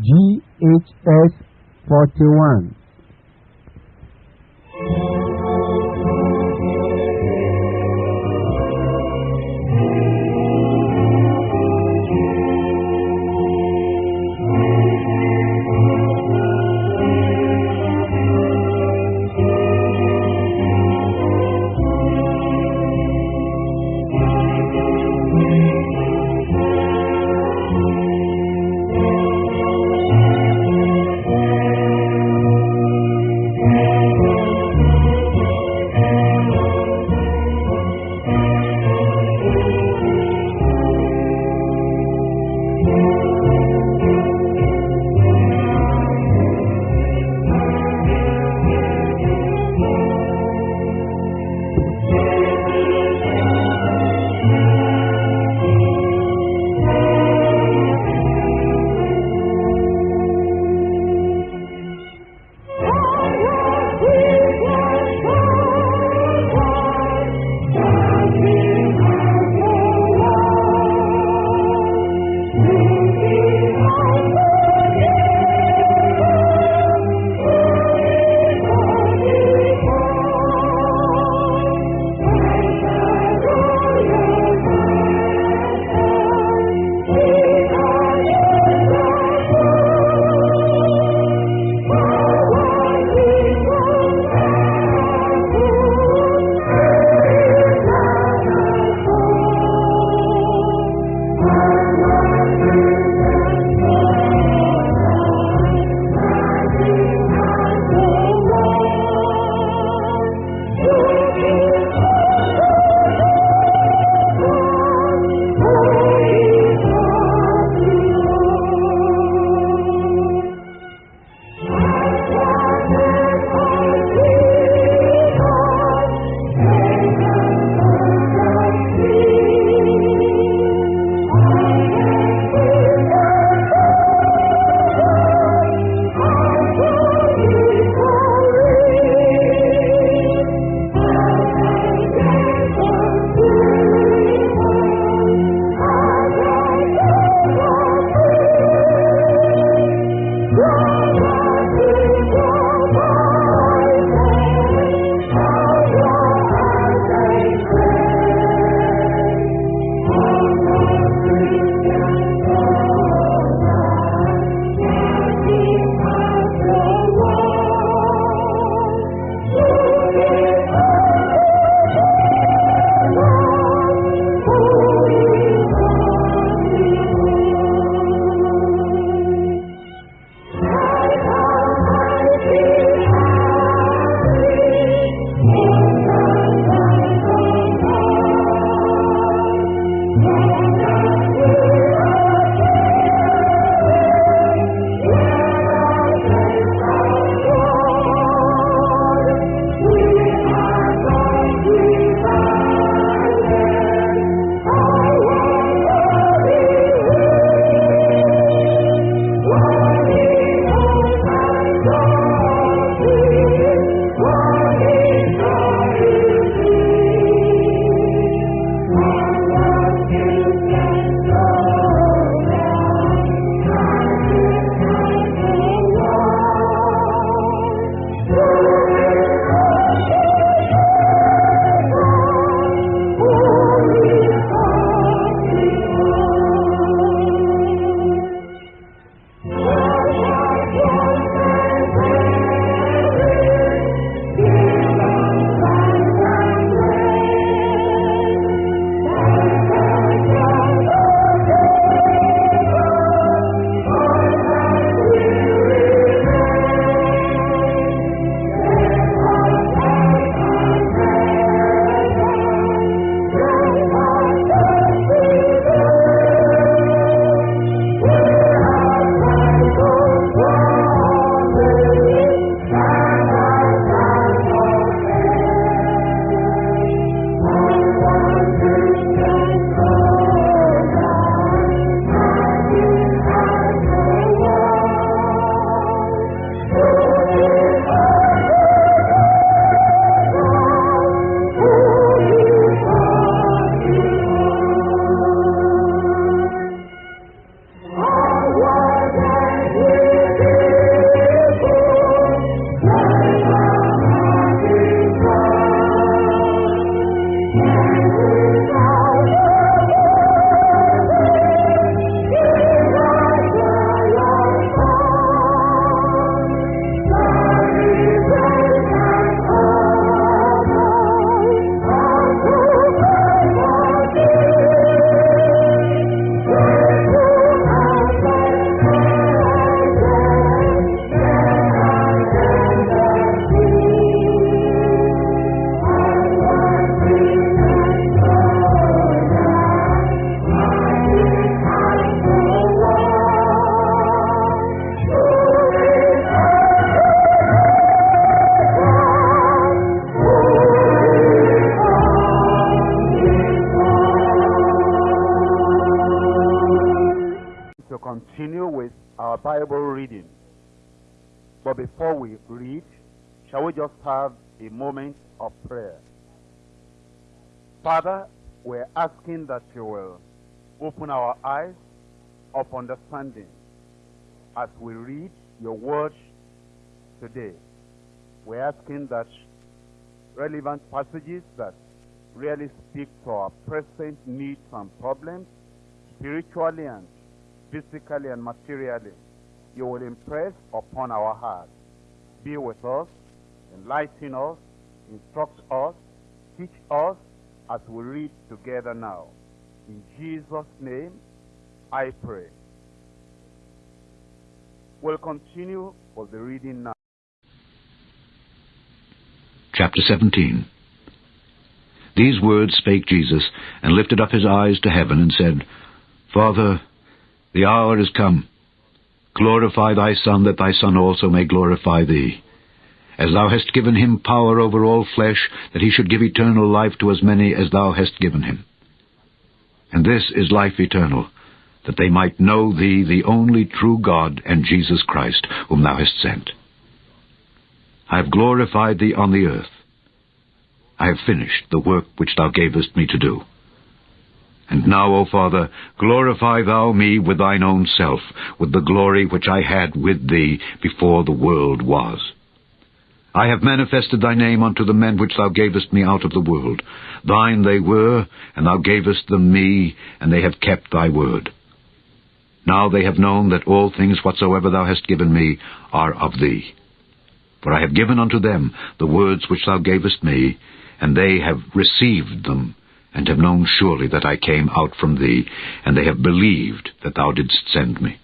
GHS 41. Open our eyes of understanding as we read your word today. We're asking that relevant passages that really speak to our present needs and problems, spiritually and physically and materially, you will impress upon our hearts. Be with us, enlighten us, instruct us, teach us as we read together now. In Jesus' name, I pray. We'll continue with the reading now. Chapter 17 These words spake Jesus, and lifted up his eyes to heaven, and said, Father, the hour is come. Glorify thy Son, that thy Son also may glorify thee. As thou hast given him power over all flesh, that he should give eternal life to as many as thou hast given him. And this is life eternal, that they might know thee, the only true God, and Jesus Christ, whom thou hast sent. I have glorified thee on the earth. I have finished the work which thou gavest me to do. And now, O Father, glorify thou me with thine own self, with the glory which I had with thee before the world was. I have manifested thy name unto the men which thou gavest me out of the world. Thine they were, and thou gavest them me, and they have kept thy word. Now they have known that all things whatsoever thou hast given me are of thee. For I have given unto them the words which thou gavest me, and they have received them, and have known surely that I came out from thee, and they have believed that thou didst send me.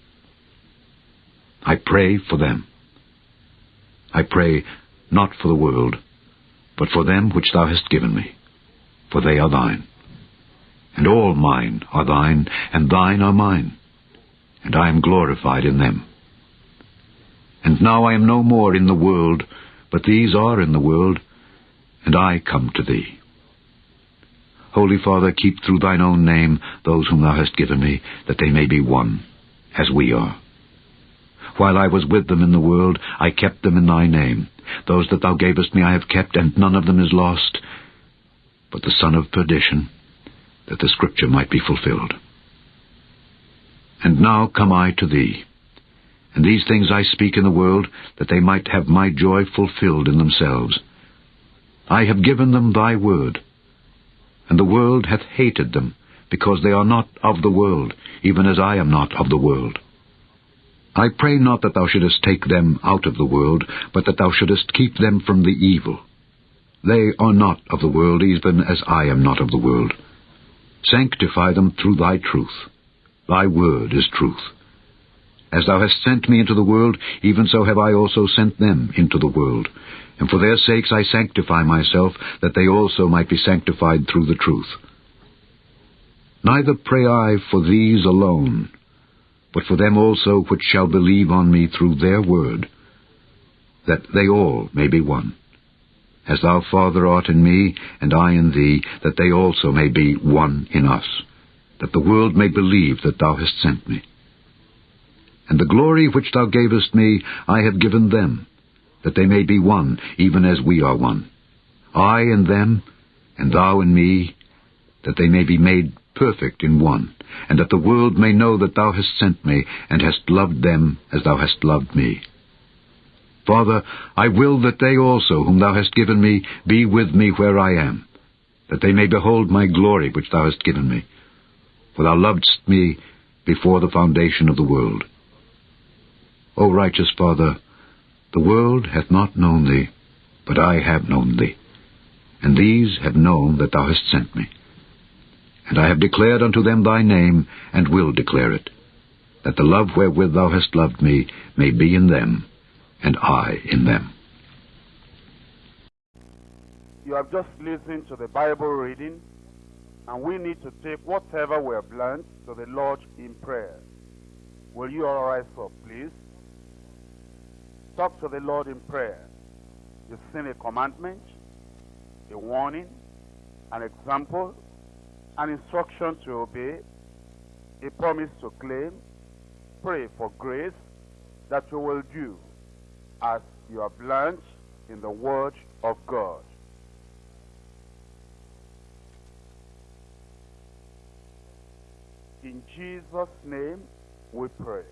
I pray for them. I pray not for the world, but for them which thou hast given me, for they are thine. And all mine are thine, and thine are mine, and I am glorified in them. And now I am no more in the world, but these are in the world, and I come to thee. Holy Father, keep through thine own name those whom thou hast given me, that they may be one, as we are. While I was with them in the world, I kept them in thy name. Those that thou gavest me I have kept, and none of them is lost, but the son of perdition, that the scripture might be fulfilled. And now come I to thee. And these things I speak in the world, that they might have my joy fulfilled in themselves. I have given them thy word, and the world hath hated them, because they are not of the world, even as I am not of the world. I pray not that thou shouldest take them out of the world, but that thou shouldest keep them from the evil. They are not of the world, even as I am not of the world. Sanctify them through thy truth. Thy word is truth. As thou hast sent me into the world, even so have I also sent them into the world. And for their sakes I sanctify myself, that they also might be sanctified through the truth. Neither pray I for these alone, but for them also which shall believe on me through their word, that they all may be one. As thou, Father, art in me, and I in thee, that they also may be one in us, that the world may believe that thou hast sent me. And the glory which thou gavest me I have given them, that they may be one, even as we are one. I in them, and thou in me, that they may be made perfect in one, and that the world may know that thou hast sent me, and hast loved them as thou hast loved me. Father, I will that they also, whom thou hast given me, be with me where I am, that they may behold my glory which thou hast given me. For thou lovedst me before the foundation of the world. O righteous Father, the world hath not known thee, but I have known thee, and these have known that thou hast sent me. And I have declared unto them thy name, and will declare it, that the love wherewith thou hast loved me may be in them, and I in them. You have just listened to the Bible reading, and we need to take whatever we have learned to the Lord in prayer. Will you all rise up, please? Talk to the Lord in prayer. You've seen a commandment, a warning, an example, an instruction to obey, a promise to claim. Pray for grace that you will do as you have learned in the Word of God. In Jesus' name we pray.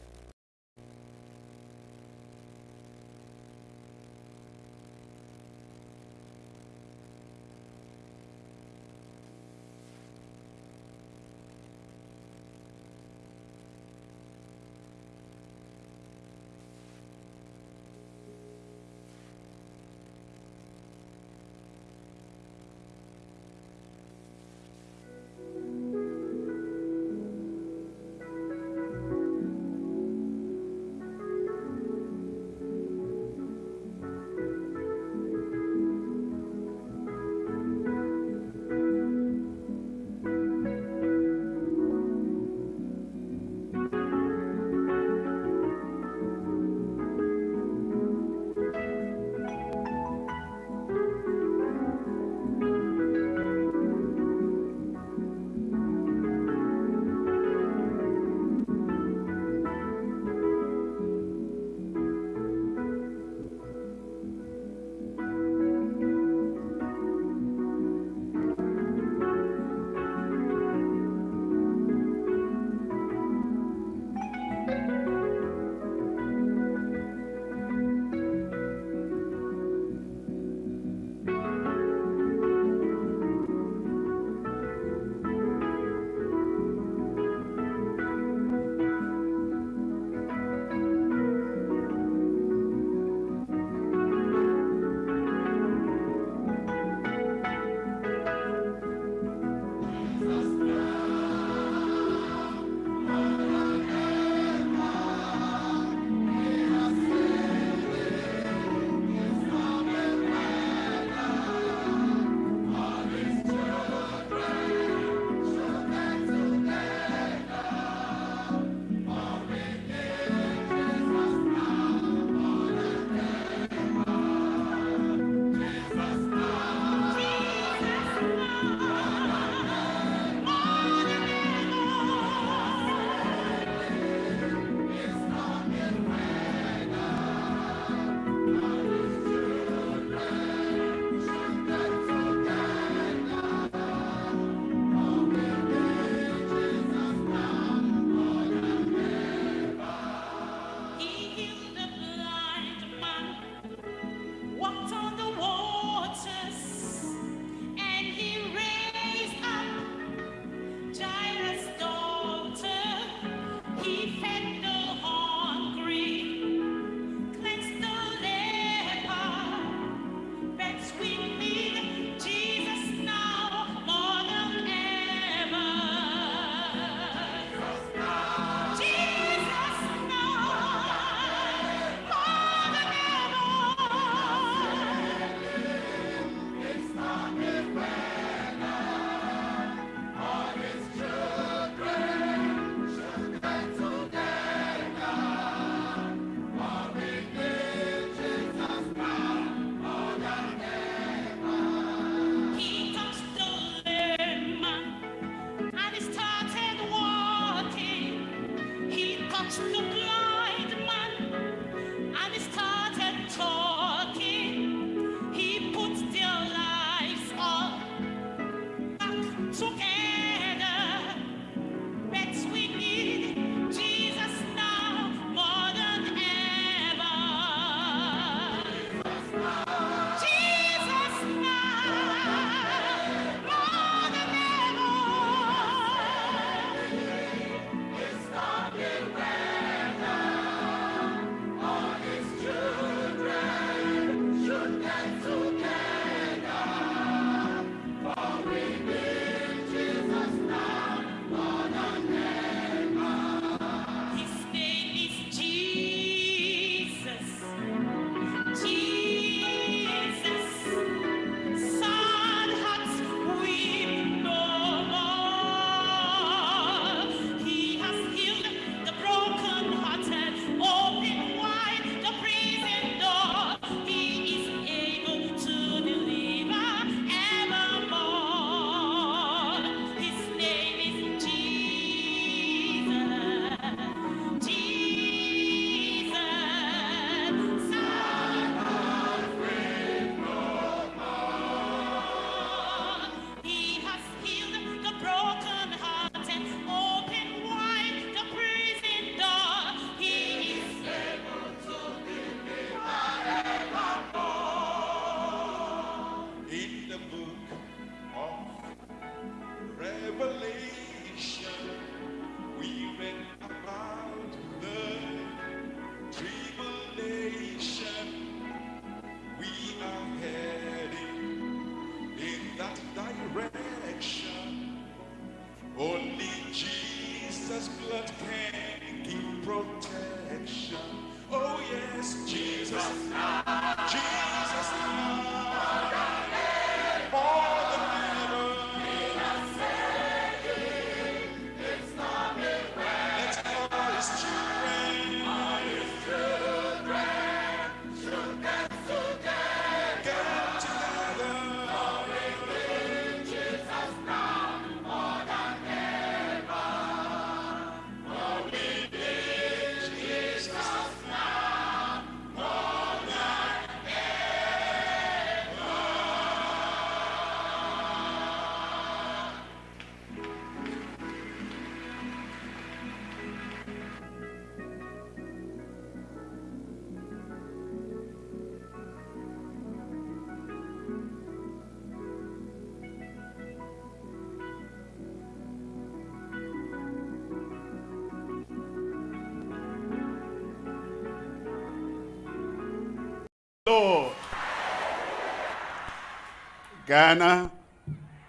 Ghana,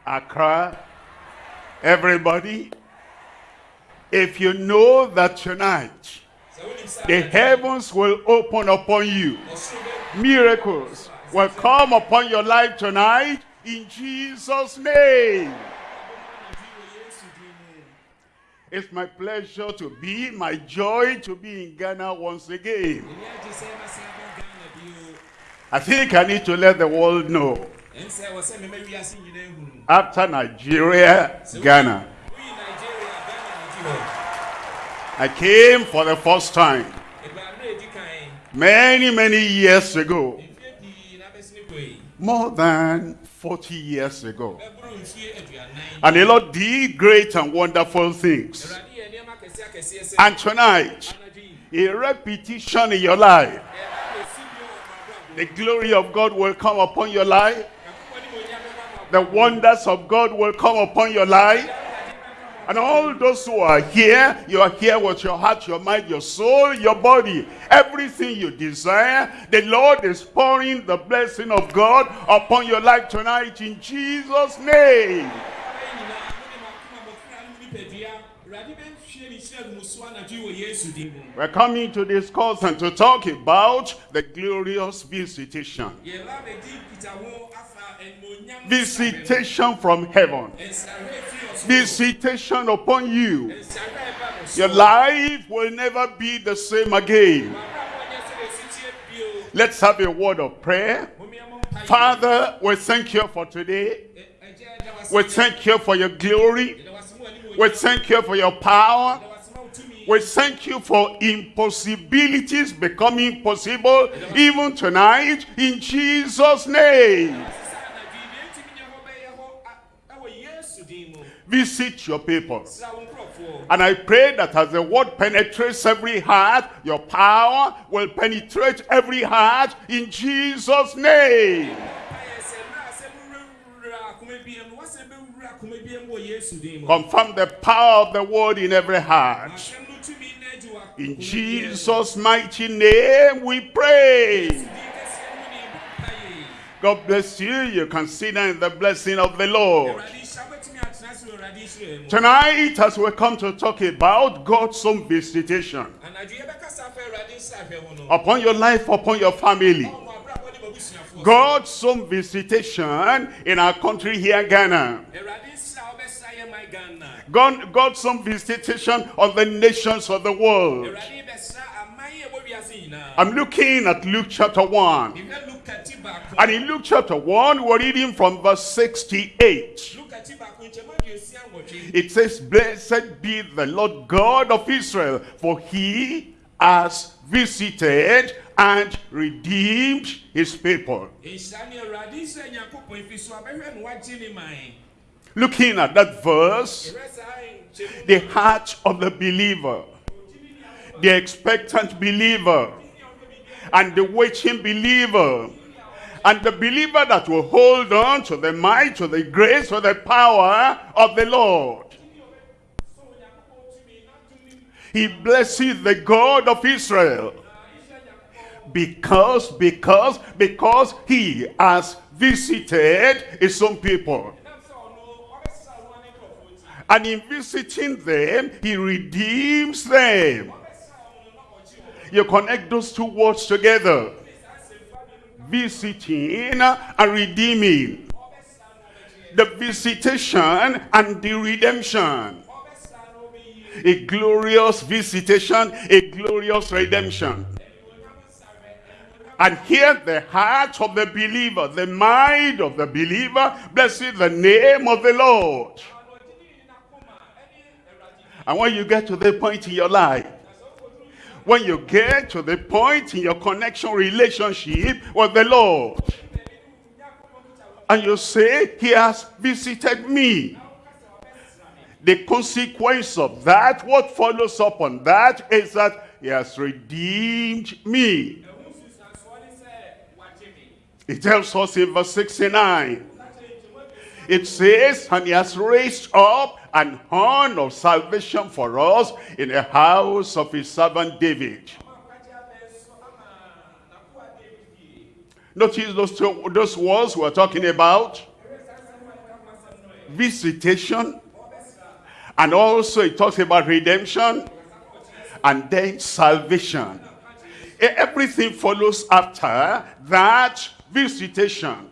Accra, everybody, if you know that tonight the heavens will open upon you, miracles will come upon your life tonight in Jesus' name. It's my pleasure to be, my joy to be in Ghana once again. I think I need to let the world know. After Nigeria, Ghana. I came for the first time. Many, many years ago. More than 40 years ago. And the Lord did great and wonderful things. And tonight, a repetition in your life. The glory of God will come upon your life. The wonders of God will come upon your life. And all those who are here, you are here with your heart, your mind, your soul, your body. Everything you desire, the Lord is pouring the blessing of God upon your life tonight in Jesus' name. We're coming to discuss and to talk about the glorious visitation. Visitation from heaven. Visitation upon you. Your life will never be the same again. Let's have a word of prayer. Father, we thank you for today. We thank you for your glory. We thank you for your power. We thank you for impossibilities becoming possible even tonight in Jesus' name. Visit your people. And I pray that as the word penetrates every heart, your power will penetrate every heart in Jesus' name. Confirm the power of the word in every heart. In Jesus' mighty name we pray. God bless you. You can sit in the blessing of the Lord. Tonight, as we come to talk about God's own visitation upon your life, upon your family. God's own visitation in our country here, Ghana. God, God's some visitation on the nations of the world. I'm looking at Luke chapter 1. And in Luke chapter 1, we're reading from verse 68. It says, Blessed be the Lord God of Israel, for he has visited and redeemed his people. Looking at that verse, the heart of the believer, the expectant believer, and the waiting believer, and the believer that will hold on to the might, to the grace, to the power of the Lord. He blesses the God of Israel because, because, because he has visited his own people. And in visiting them, he redeems them. You connect those two words together. visiting and redeeming. The visitation and the redemption. A glorious visitation, a glorious redemption. And here the heart of the believer, the mind of the believer, blessed the name of the Lord. And when you get to the point in your life, when you get to the point in your connection relationship with the Lord, and you say, he has visited me. The consequence of that, what follows up on that, is that he has redeemed me. It tells us in verse 69. It says, and he has raised up an horn of salvation for us in the house of his servant David. Notice those, two, those words we're talking about. Visitation. And also it talks about redemption. And then salvation. Everything follows after that visitation.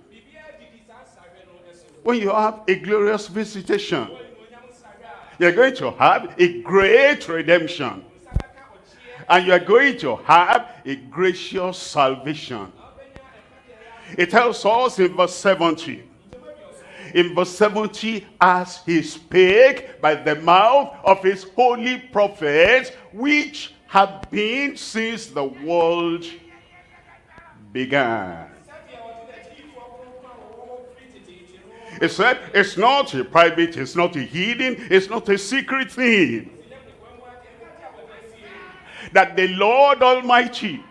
When you have a glorious visitation, you're going to have a great redemption. And you're going to have a gracious salvation. It tells us in verse 70. In verse 70, as he spake by the mouth of his holy prophets, which have been since the world began. He said, it's not a private, it's not a hidden, it's not a secret thing. That the Lord Almighty,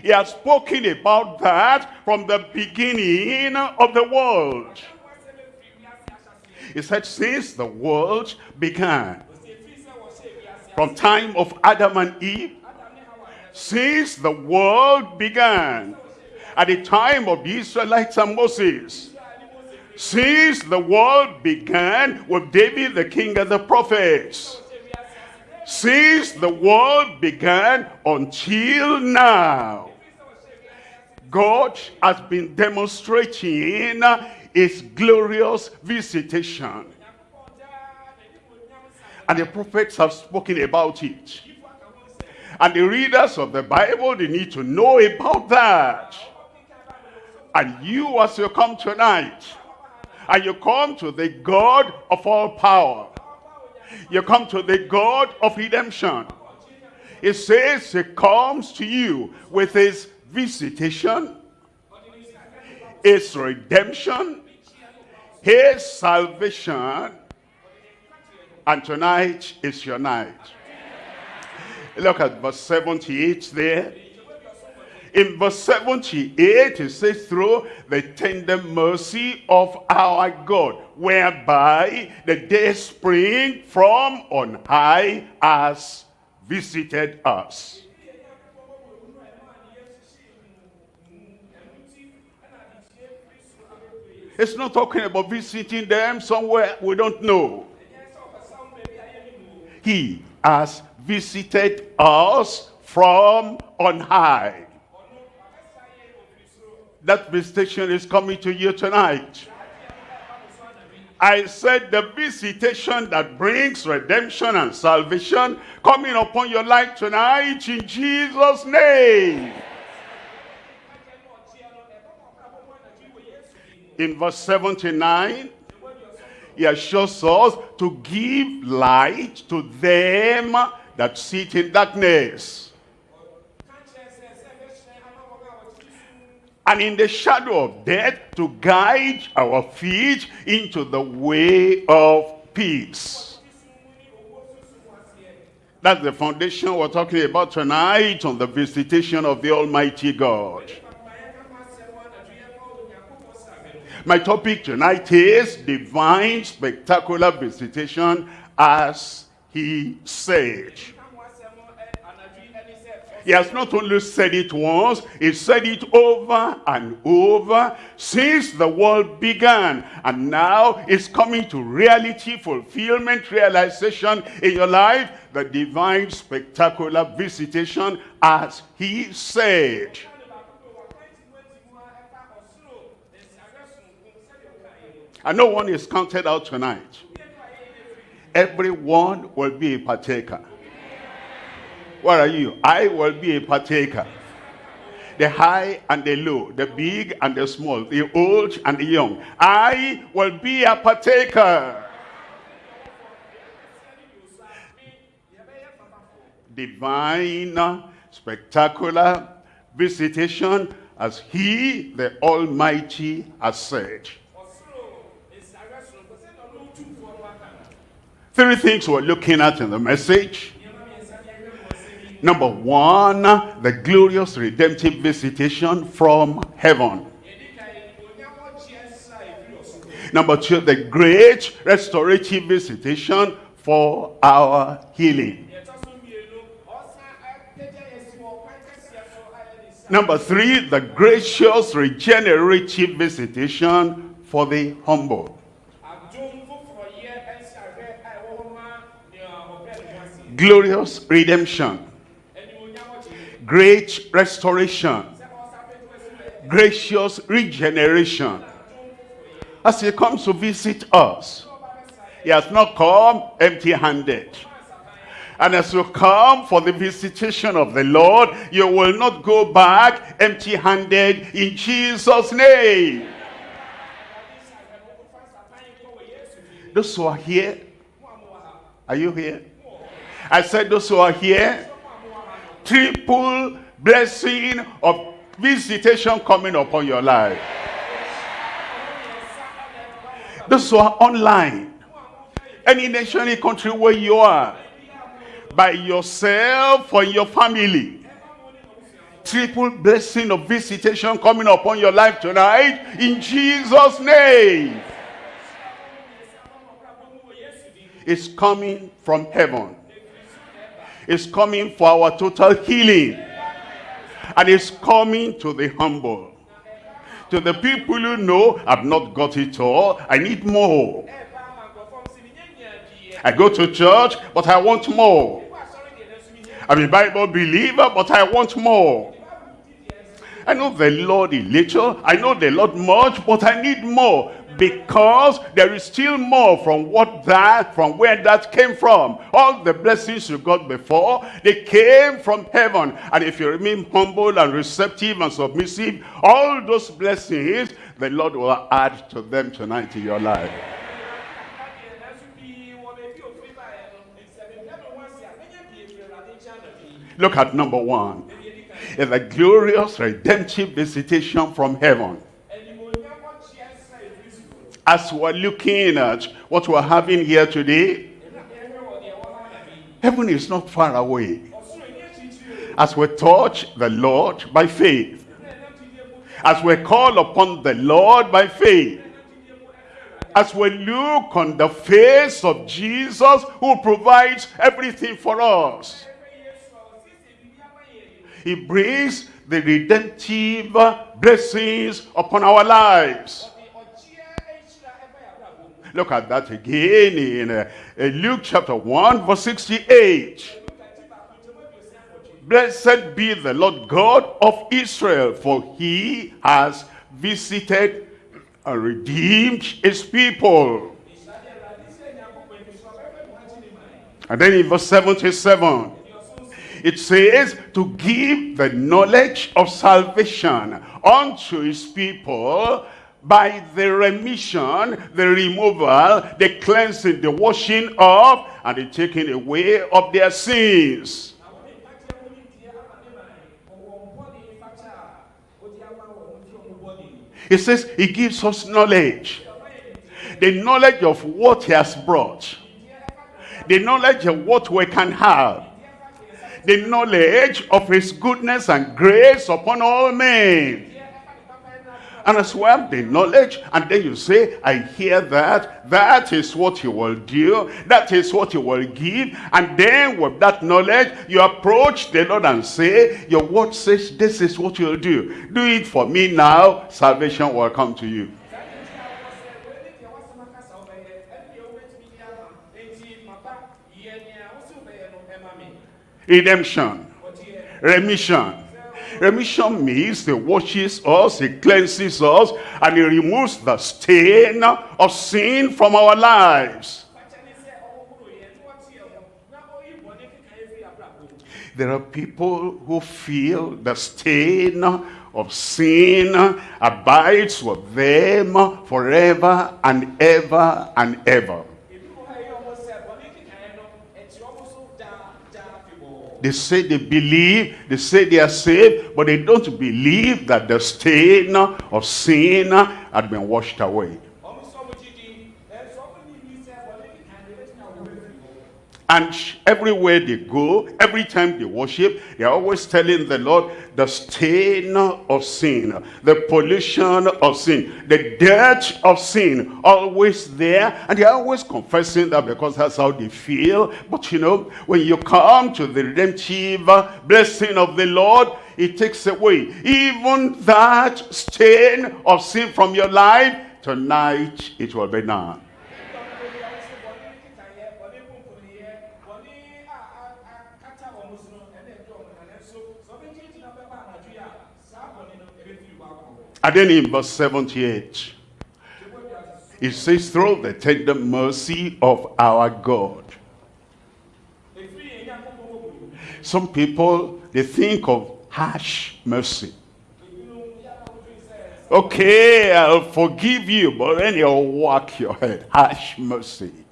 He has spoken about that from the beginning of the world. He said, since the world began, from time of Adam and Eve, since the world began, at the time of the Israelites and Moses, since the world began with David the king of the prophets. Since the world began until now. God has been demonstrating his glorious visitation. And the prophets have spoken about it. And the readers of the Bible, they need to know about that. And you as you come tonight, and you come to the God of all power. You come to the God of redemption. It says he comes to you with his visitation, his redemption, his salvation, and tonight is your night. Look at verse 78 there. In verse 78, it says, through the tender mercy of our God, whereby the day spring from on high has visited us. It's not talking about visiting them somewhere we don't know. He has visited us from on high. That visitation is coming to you tonight. I said the visitation that brings redemption and salvation coming upon your life tonight in Jesus' name. In verse 79, he assures us to give light to them that sit in darkness and in the shadow of death to guide our feet into the way of peace. That's the foundation we're talking about tonight on the visitation of the Almighty God. My topic tonight is divine spectacular visitation as he said. He has not only said it once, he said it over and over since the world began. And now it's coming to reality, fulfillment, realization in your life. The divine spectacular visitation as he said. And no one is counted out tonight. Everyone will be a partaker. Where are you? I will be a partaker. The high and the low, the big and the small, the old and the young. I will be a partaker. Divine, spectacular visitation as he, the Almighty, has said. Three things we're looking at in the message. Number one, the glorious redemptive visitation from heaven. Number two, the great restorative visitation for our healing. Number three, the gracious regenerative visitation for the humble. Glorious redemption. Great restoration. Gracious regeneration. As he comes to visit us, he has not come empty-handed. And as you come for the visitation of the Lord, you will not go back empty-handed in Jesus' name. Those who are here, are you here? I said those who are here, triple blessing of visitation coming upon your life. Those who are online, any nation, any country where you are, by yourself or your family. Triple blessing of visitation coming upon your life tonight in Jesus' name. It's coming from heaven. It's coming for our total healing. And it's coming to the humble. To the people who know, I've not got it all. I need more. I go to church, but I want more. I'm a Bible believer, but I want more. I know the Lord a little. I know the Lord much, but I need more. Because there is still more from what that, from where that came from. All the blessings you got before, they came from heaven. And if you remain humble and receptive and submissive, all those blessings, the Lord will add to them tonight in your life. Look at number one. It's a glorious redemptive visitation from heaven. As we're looking at what we're having here today, heaven is not far away. As we touch the Lord by faith, as we call upon the Lord by faith, as we look on the face of Jesus who provides everything for us, he brings the redemptive blessings upon our lives. Look at that again in uh, Luke chapter 1 verse 68. Blessed be the Lord God of Israel, for he has visited and redeemed his people. And then in verse 77, it says to give the knowledge of salvation unto his people by the remission, the removal, the cleansing, the washing of, and the taking away of their sins. He says he gives us knowledge. The knowledge of what he has brought. The knowledge of what we can have. The knowledge of his goodness and grace upon all men. And as well, the knowledge, and then you say, I hear that, that is what you will do, that is what you will give, and then with that knowledge, you approach the Lord and say, your word says this is what you'll do. Do it for me now, salvation will come to you. Redemption, remission, Remission means he washes us, he cleanses us, and he removes the stain of sin from our lives. There are people who feel the stain of sin abides with them forever and ever and ever. They say they believe, they say they are saved, but they don't believe that the stain of sin had been washed away. And everywhere they go, every time they worship, they're always telling the Lord the stain of sin, the pollution of sin, the dirt of sin, always there. And they're always confessing that because that's how they feel. But you know, when you come to the redemptive blessing of the Lord, it takes away even that stain of sin from your life. Tonight, it will be done. And then in verse 78, it says, through the tender mercy of our God. Some people, they think of harsh mercy. Okay, I'll forgive you, but then you'll whack your head. Harsh mercy.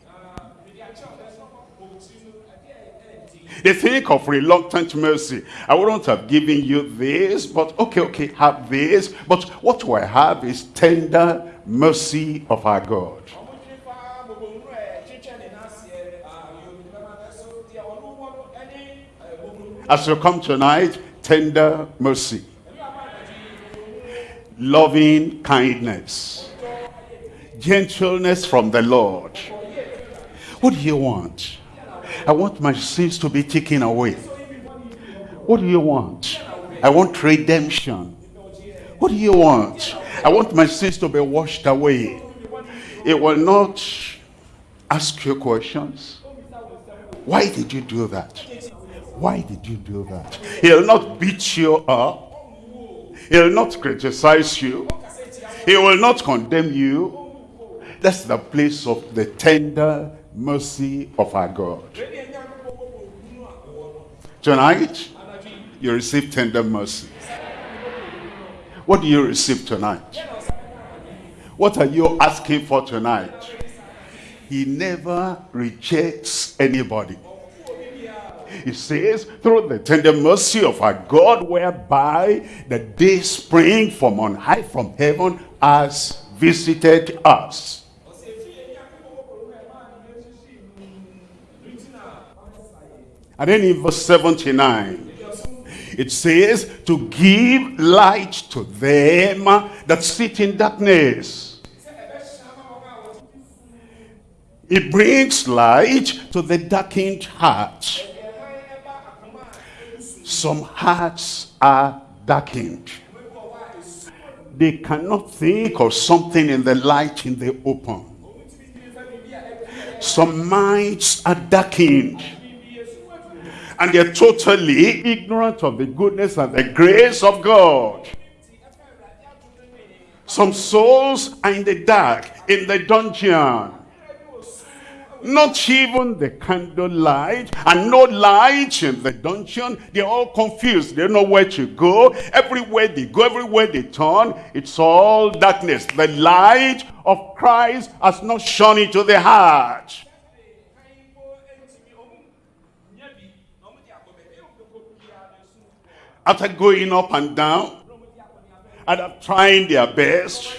They think of reluctant mercy. I wouldn't have given you this, but okay, okay, have this. But what I have is tender mercy of our God. As you come tonight, tender mercy. Loving kindness. Gentleness from the Lord. What do you want? I want my sins to be taken away. What do you want? I want redemption. What do you want? I want my sins to be washed away. It will not ask you questions. Why did you do that? Why did you do that? He'll not beat you up. He'll not criticize you. He will not condemn you. That's the place of the tender mercy of our God. Tonight, you receive tender mercy. What do you receive tonight? What are you asking for tonight? He never rejects anybody. He says, through the tender mercy of our God, whereby the day spring from on high from heaven has visited us. And then in verse 79, it says, to give light to them that sit in darkness. It brings light to the darkened heart. Some hearts are darkened. They cannot think of something in the light in the open. Some minds are darkened and they're totally ignorant of the goodness and the grace of God. Some souls are in the dark, in the dungeon. Not even the candlelight and no light in the dungeon. They're all confused. They don't know where to go. Everywhere they go, everywhere they turn, it's all darkness. The light of Christ has not shone into the heart. After going up and down, after trying their best,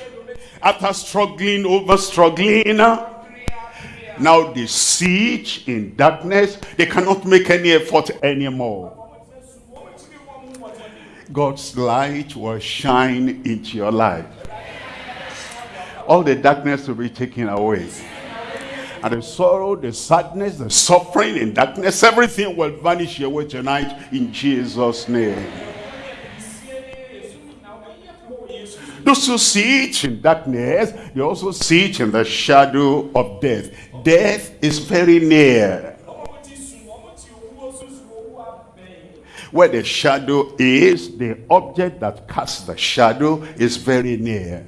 after struggling over struggling, now they sit in darkness. They cannot make any effort anymore. God's light will shine into your life. All the darkness will be taken away. And the sorrow, the sadness, the suffering in darkness, everything will vanish away tonight in Jesus' name. Those who sit in darkness, they also sit in the shadow of death. Death is very near. Where the shadow is, the object that casts the shadow is very near.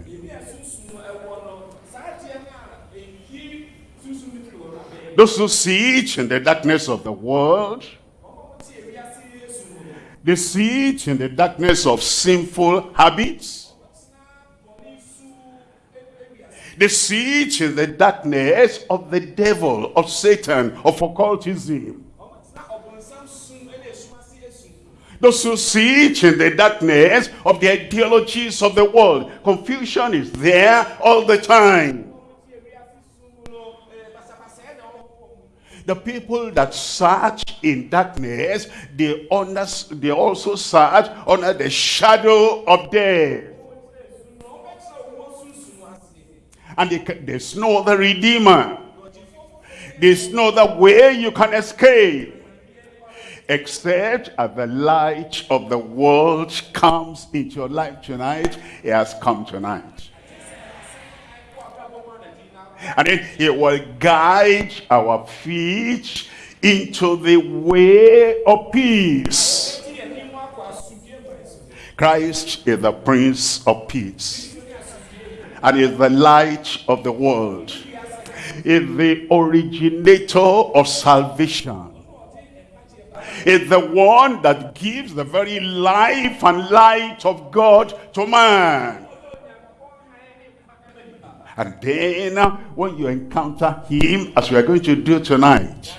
Those who see it in the darkness of the world, they see it in the darkness of sinful habits. They see it in the darkness of the devil, of Satan, of occultism. Those who see it in the darkness of the ideologies of the world. Confusion is there all the time. The people that search in darkness, they, under, they also search under the shadow of death. And they, there's no other redeemer. There's no other way you can escape. Except as the light of the world comes into your life tonight, it has come tonight. And then he will guide our feet into the way of peace. Christ is the Prince of Peace. And is the light of the world. Is the originator of salvation. Is the one that gives the very life and light of God to man. And then uh, when you encounter him, as we are going to do tonight,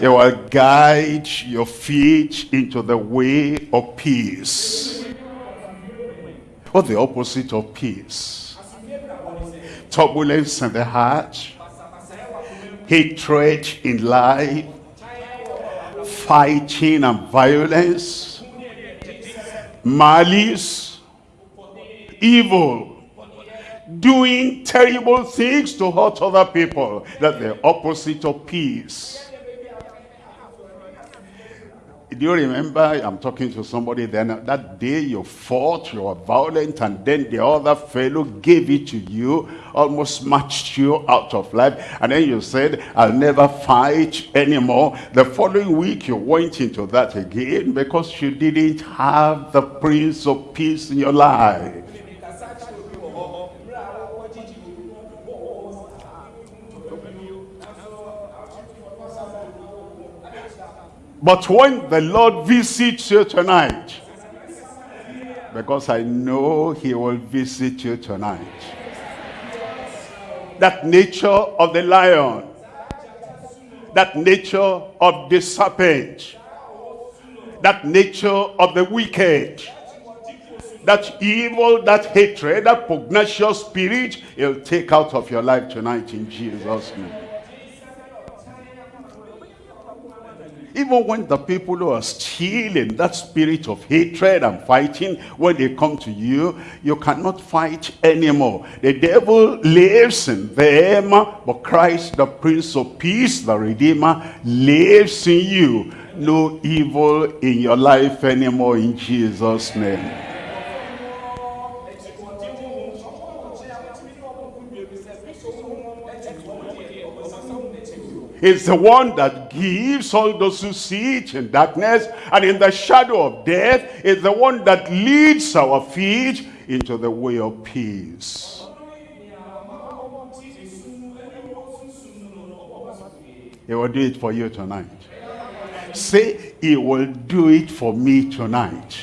he will guide your feet into the way of peace. What's the opposite of peace? Turbulence in the heart, hatred in life, fighting and violence, malice, evil, doing terrible things to hurt other people. That's the opposite of peace. Do you remember, I'm talking to somebody then, that day you fought, you were violent, and then the other fellow gave it to you, almost matched you out of life, and then you said, I'll never fight anymore. The following week you went into that again because you didn't have the Prince of Peace in your life. But when the Lord visits you tonight, because I know he will visit you tonight. That nature of the lion, that nature of the serpent, that nature of the wicked, that evil, that hatred, that pugnacious spirit, he'll take out of your life tonight in Jesus' name. Even when the people who are still in that spirit of hatred and fighting, when they come to you, you cannot fight anymore. The devil lives in them, but Christ, the Prince of Peace, the Redeemer, lives in you. No evil in your life anymore in Jesus' name. Is the one that gives all those who see it in darkness and in the shadow of death is the one that leads our feet into the way of peace. He will do it for you tonight. Say, he will do it for me tonight.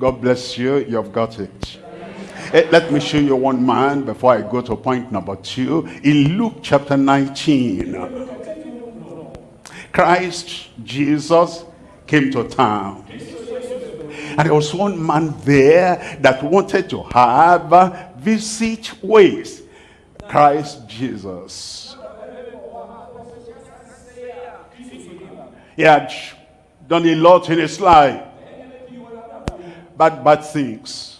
God bless you. You've got it. Eh, let me show you one man before I go to point number two. In Luke chapter 19, Christ Jesus came to town. And there was one man there that wanted to have visit ways. Christ Jesus. He had done a lot in his life. Bad, bad things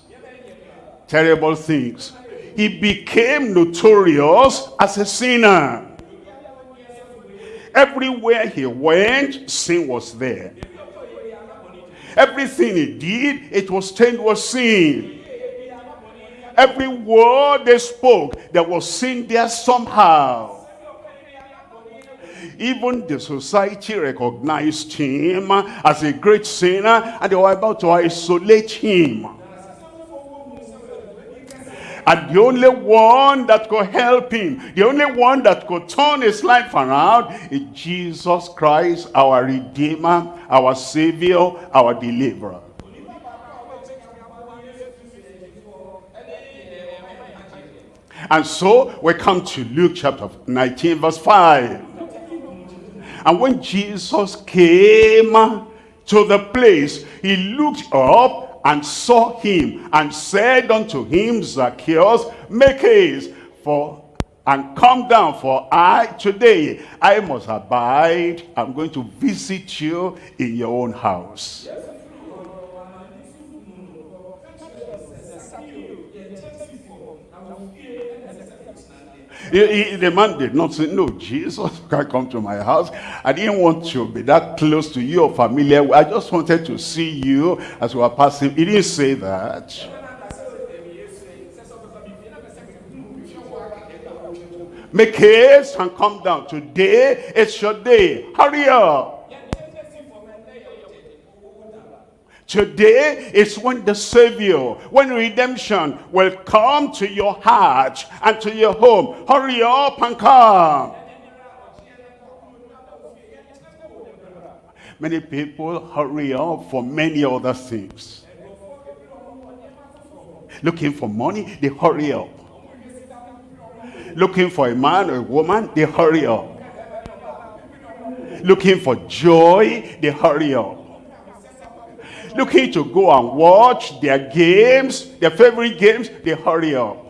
terrible things. He became notorious as a sinner. Everywhere he went, sin was there. Everything he did, it was stained with sin. Every word they spoke, there was sin there somehow. even the society recognized him as a great sinner and they were about to isolate him. And the only one that could help him, the only one that could turn his life around is Jesus Christ, our Redeemer, our Savior, our Deliverer. And so we come to Luke chapter 19 verse 5. And when Jesus came to the place, he looked up and saw him and said unto him, Zacchaeus, make haste for and come down for I today I must abide. I'm going to visit you in your own house. He, the man did not say, no, Jesus can come to my house. I didn't want to be that close to you or familiar. I just wanted to see you as we were passing. He didn't say that. Make haste and come down. Today is your day. Hurry up. Today is when the Savior, when redemption will come to your heart and to your home. Hurry up and come. Many people hurry up for many other things. Looking for money, they hurry up. Looking for a man or a woman, they hurry up. Looking for joy, they hurry up looking to go and watch their games, their favorite games, they hurry up.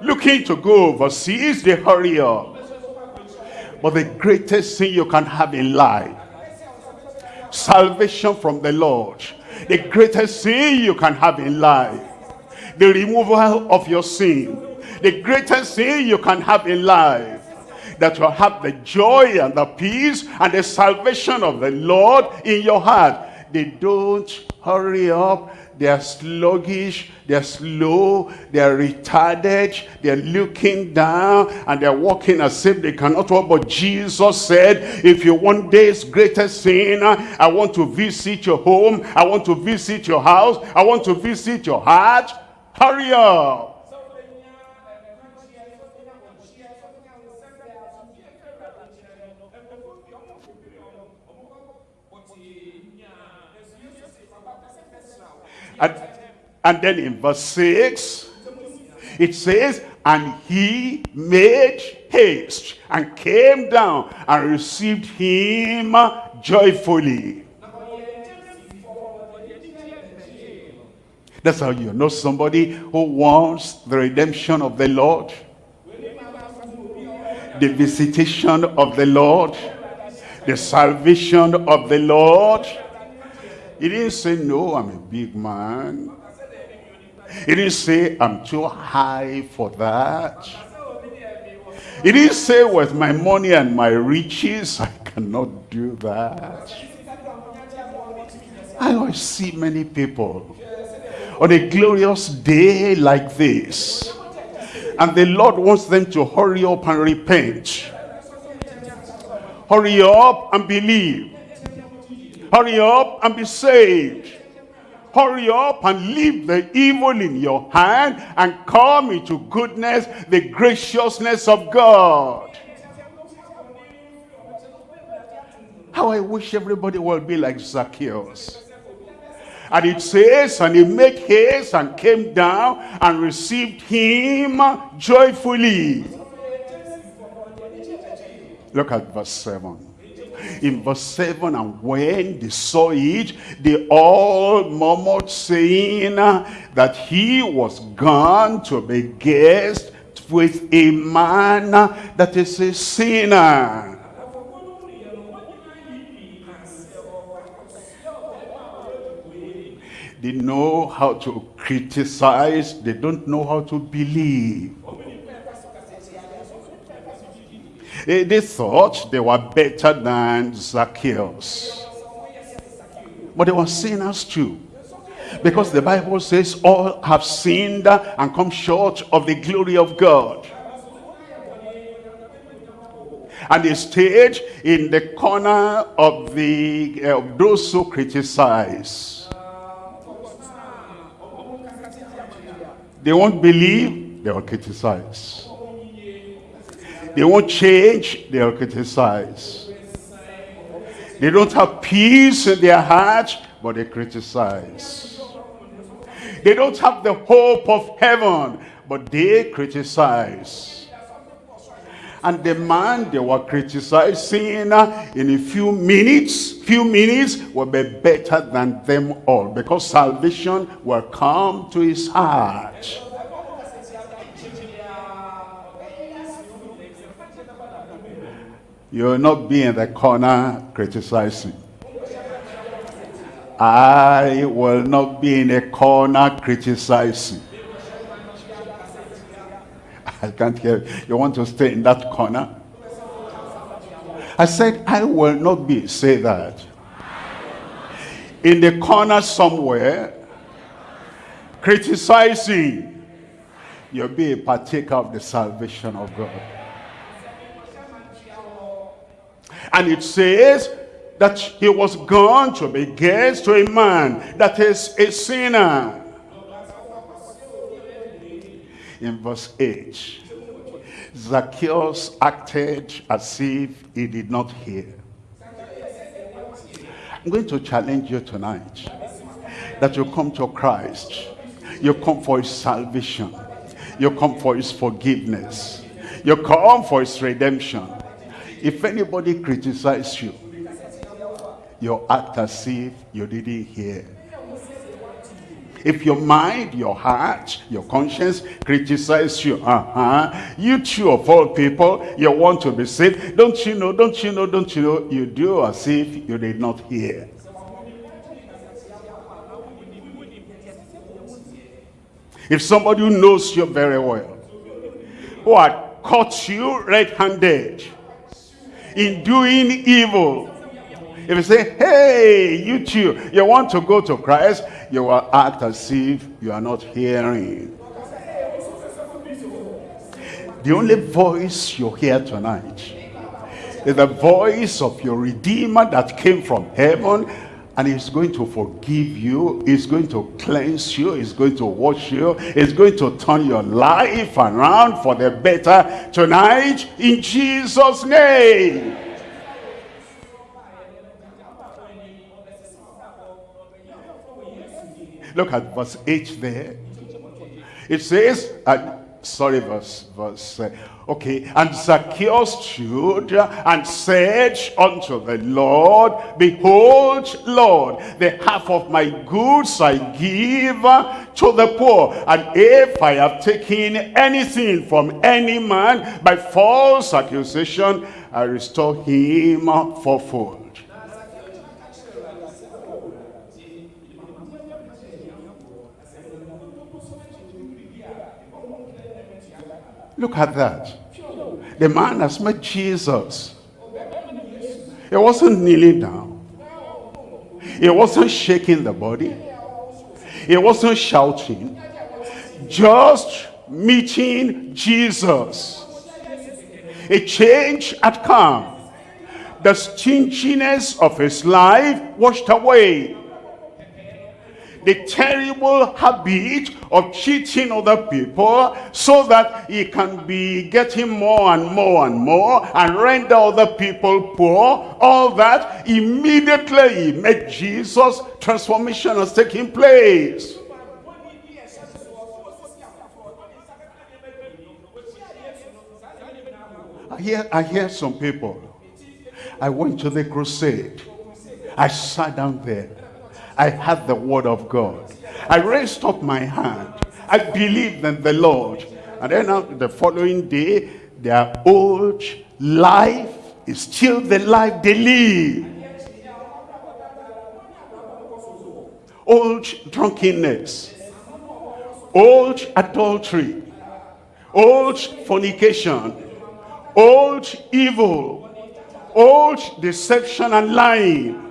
Looking to go overseas, they hurry up. But the greatest thing you can have in life, salvation from the Lord, the greatest thing you can have in life, the removal of your sin, the greatest thing you can have in life, that you have the joy and the peace and the salvation of the Lord in your heart. They don't hurry up. They are sluggish. They are slow. They are retarded. They are looking down and they are walking as if they cannot walk. But Jesus said, if you want this greatest sin, I want to visit your home. I want to visit your house. I want to visit your heart. Hurry up. And, and then in verse 6, it says, and he made haste and came down and received him joyfully. That's how you know somebody who wants the redemption of the Lord. The visitation of the Lord. The salvation of the Lord he didn't say, no, I'm a big man. He didn't say, I'm too high for that. He didn't say, with my money and my riches, I cannot do that. I always see many people on a glorious day like this. And the Lord wants them to hurry up and repent. Hurry up and believe. Hurry up and be saved. Hurry up and leave the evil in your hand and come into goodness, the graciousness of God. How I wish everybody would be like Zacchaeus. And it says, and he made haste and came down and received him joyfully. Look at verse 7 in verse 7 and when they saw it they all murmured saying that he was gone to be guest with a man that is a sinner. They know how to criticize they don't know how to believe They thought they were better than Zacchaeus. But they were sinners too. Because the Bible says all have sinned and come short of the glory of God. And they stayed in the corner of the uh, of those who criticize. They won't believe, they will criticize. They won't change, they will criticize. They don't have peace in their heart, but they criticize. They don't have the hope of heaven, but they criticize. And the man they were criticizing uh, in a few minutes, few minutes will be better than them all because salvation will come to his heart. You will not be in the corner criticizing. I will not be in a corner criticizing. I can't hear. You You want to stay in that corner? I said, I will not be. Say that. In the corner somewhere, criticizing, you'll be a partaker of the salvation of God. And it says that he was gone to be guest to a man that is a sinner. In verse 8, Zacchaeus acted as if he did not hear. I'm going to challenge you tonight that you come to Christ. You come for his salvation. You come for his forgiveness. You come for his redemption. If anybody criticizes you, you act as if you didn't hear. If your mind, your heart, your conscience criticize you, uh-huh, you too of all people, you want to be saved, don't you know, don't you know, don't you know, you do as if you did not hear. If somebody who knows you very well, who had caught you red-handed in doing evil, if you say, hey, you too, you want to go to Christ, you will act as if you are not hearing. The only voice you hear tonight is the voice of your Redeemer that came from heaven and he's going to forgive you he's going to cleanse you he's going to wash you he's going to turn your life around for the better tonight in jesus name Look at verse 8 there. It says, uh, sorry, verse, verse, okay. And Zacchaeus stood and said unto the Lord, Behold, Lord, the half of my goods I give to the poor. And if I have taken anything from any man by false accusation, I restore him fourfold. Look at that. The man has met Jesus. He wasn't kneeling down. He wasn't shaking the body. He wasn't shouting. Just meeting Jesus. A change had come. The stinginess of his life washed away the terrible habit of cheating other people so that he can be getting more and more and more and render other people poor. All that, immediately met Jesus, transformation has taken place. I hear, I hear some people. I went to the crusade. I sat down there. I had the word of God. I raised up my hand. I believed in the Lord. And then the following day, their old life is still the life they live. Old drunkenness, old adultery, old fornication, old evil, old deception and lying,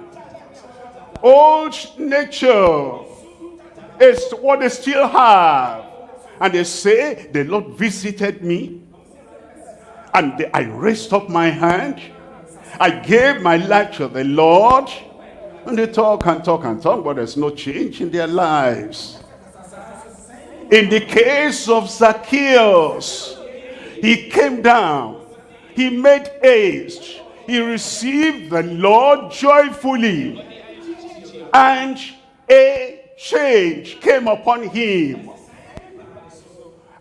old nature is what they still have. And they say, the Lord visited me And I raised up my hand. I gave my life to the Lord. And they talk and talk and talk, but there's no change in their lives. In the case of Zacchaeus, he came down. He made haste. He received the Lord joyfully. And a change came upon him.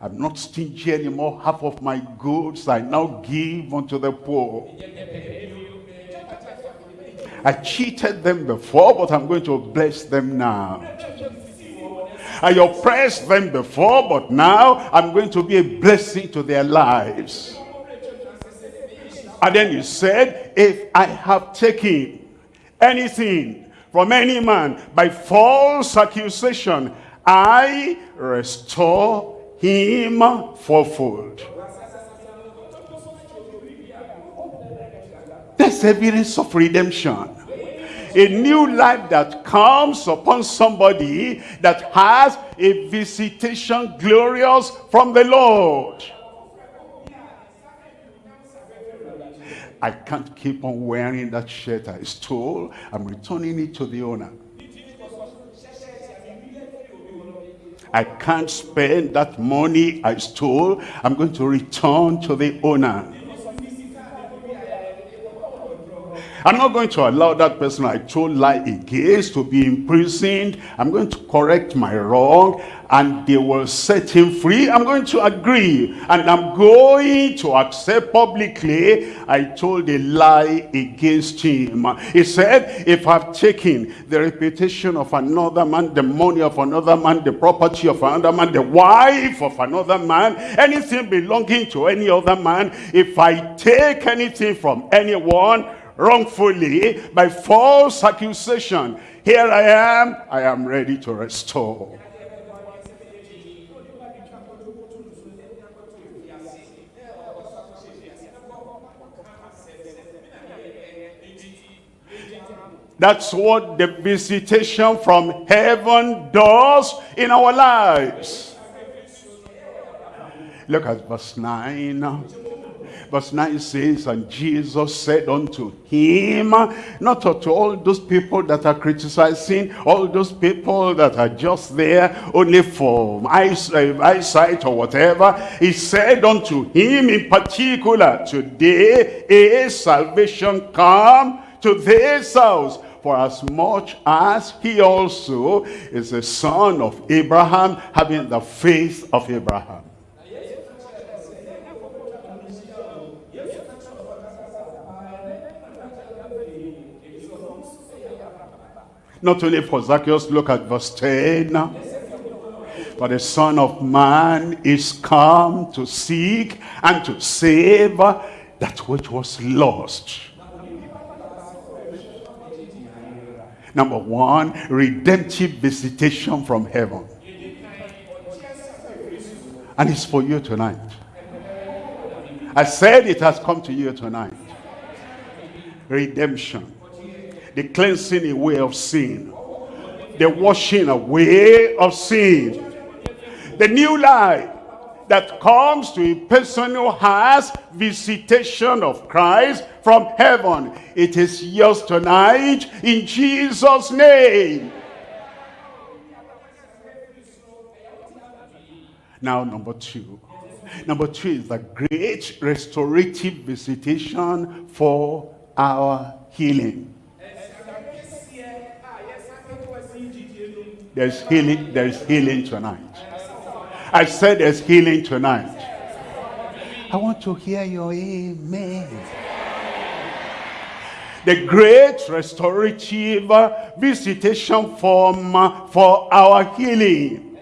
I'm not stingy anymore. Half of my goods I now give unto the poor. I cheated them before, but I'm going to bless them now. I oppressed them before, but now I'm going to be a blessing to their lives. And then he said, if I have taken anything from any man by false accusation, I restore him fourfold. That's evidence of redemption. A new life that comes upon somebody that has a visitation glorious from the Lord. I can't keep on wearing that shirt I stole. I'm returning it to the owner. I can't spend that money I stole. I'm going to return to the owner. I'm not going to allow that person I told lie against to be imprisoned. I'm going to correct my wrong and they will set him free. I'm going to agree and I'm going to accept publicly I told a lie against him. He said, if I've taken the reputation of another man, the money of another man, the property of another man, the wife of another man, anything belonging to any other man, if I take anything from anyone, wrongfully by false accusation. Here I am, I am ready to restore. That's what the visitation from heaven does in our lives. Look at verse 9. Verse 9 says, And Jesus said unto him, not unto all those people that are criticizing, all those people that are just there only for uh, eyesight or whatever. He said unto him in particular, Today is salvation come to this house. For as much as he also is a son of Abraham, having the faith of Abraham. Not only for Zacchaeus, look at verse 10. For the Son of Man is come to seek and to save that which was lost. Number one, redemptive visitation from heaven. And it's for you tonight. I said it has come to you tonight. Redemption the cleansing away of sin, the washing away of sin, the new life that comes to a person who has visitation of Christ from heaven. It is yours tonight in Jesus' name. Now, number two. Number two is the great restorative visitation for our healing. There's healing, there's healing tonight. I said there's healing tonight. I want to hear your amen. The great restorative visitation from, for our healing.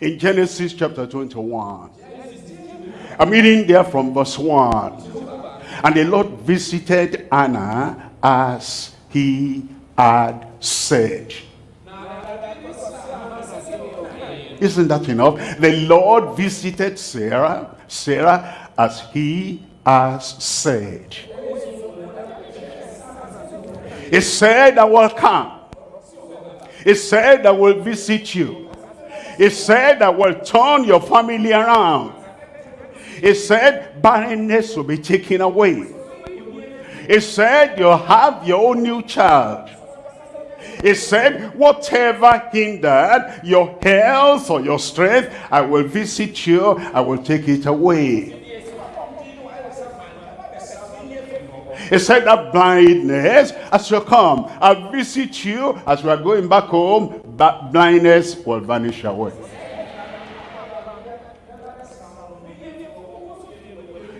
In Genesis chapter 21. I'm reading there from verse 1. And the Lord visited Anna as he had said. Isn't that enough? The Lord visited Sarah, Sarah as he has said. He said, I will come. He said, I will visit you. He said, I will turn your family around. He said, barrenness will be taken away. He said, you'll have your own new child. He said, whatever hindered your health or your strength, I will visit you, I will take it away. He said that blindness, as you come, I'll visit you as we are going back home, that blindness will vanish away.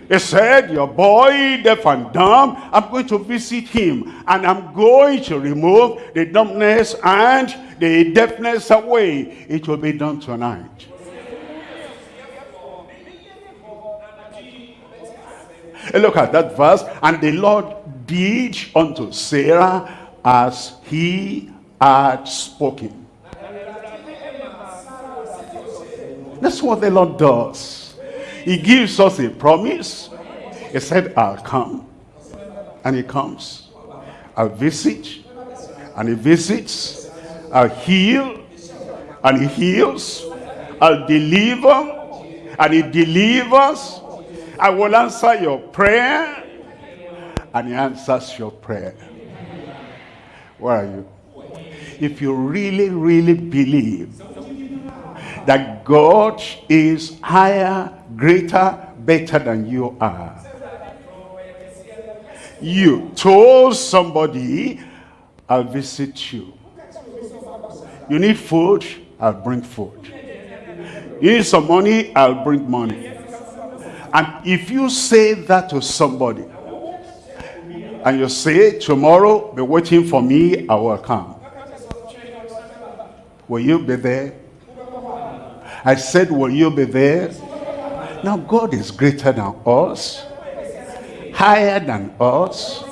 He said, your boy, deaf and dumb, I'm going to visit him. And I'm going to remove the dumbness and the deafness away. It will be done tonight. Look at that verse. And the Lord did unto Sarah as he had spoken. That's what the Lord does. He gives us a promise. He said, I'll come. And he comes. I'll visit. And he visits. I'll heal. And he heals. I'll deliver. And he delivers. I will answer your prayer. And he answers your prayer. Where are you? If you really, really believe that God is higher greater, better than you are. You told somebody, I'll visit you. You need food, I'll bring food. You need some money, I'll bring money. And if you say that to somebody, and you say, tomorrow, be waiting for me, I will come. Will you be there? I said, will you be there? Now God is greater than us, higher than us.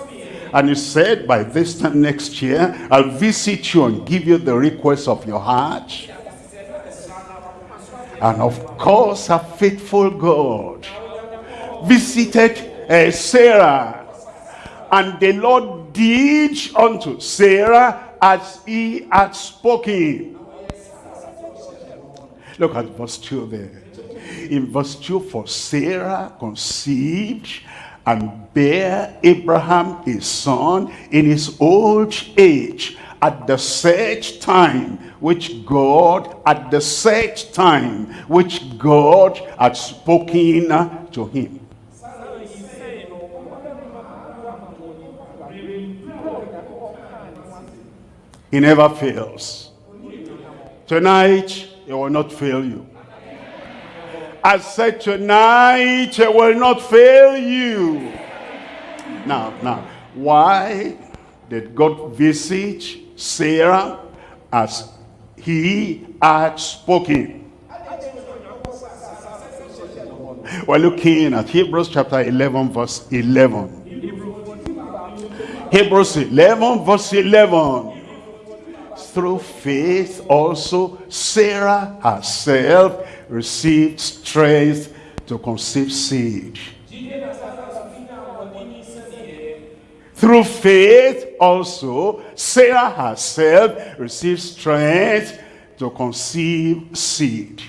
And he said, by this time next year, I'll visit you and give you the request of your heart. And of course, a faithful God visited uh, Sarah. And the Lord did unto Sarah as he had spoken. Look at verse 2 there in verse 2, for Sarah conceived and bare Abraham his son in his old age at the set time which God, at the set time which God had spoken to him. He never fails. Tonight, he will not fail you. I said tonight I will not fail you. Now, now, why did God visit Sarah as he had spoken? We're looking at Hebrews chapter 11 verse 11. Hebrews 11 verse 11 through faith also Sarah herself received strength to conceive seed. Through faith also, Sarah herself received strength to conceive seed.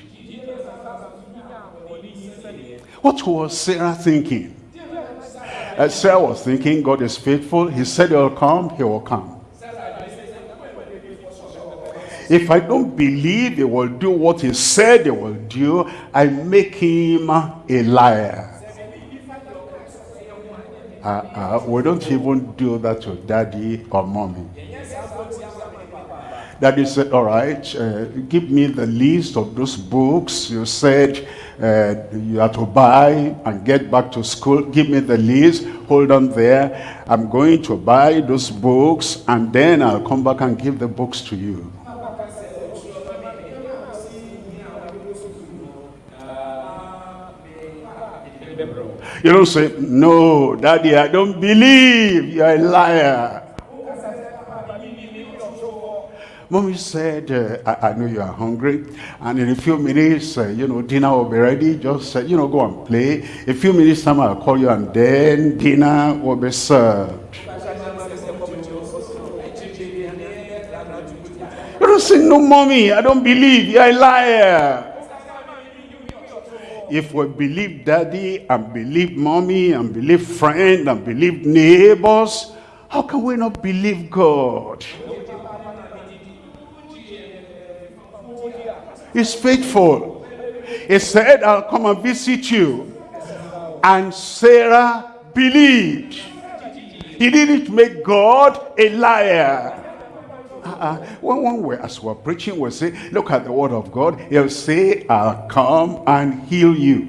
What was Sarah thinking? Uh, Sarah was thinking, God is faithful. He said he will come, he will come. If I don't believe he will do what he said he will do, I make him a liar. Uh, uh, we don't even do that to daddy or mommy. Daddy said, all right, uh, give me the list of those books you said uh, you have to buy and get back to school. Give me the list, hold on there. I'm going to buy those books and then I'll come back and give the books to you. You don't say, no, daddy, I don't believe. You're a liar. Mommy said, uh, I, I, know you are hungry. And in a few minutes, uh, you know, dinner will be ready. Just, uh, you know, go and play. A few minutes time, I'll call you and then dinner will be served. You don't say, no, mommy, I don't believe. You're a liar. If we believe daddy and believe mommy and believe friend and believe neighbors, how can we not believe God? He's faithful. He said, I'll come and visit you. And Sarah believed. He didn't make God a liar. Uh, when, we as we're preaching, we'll say, look at the word of God. He'll say, I'll come and heal you.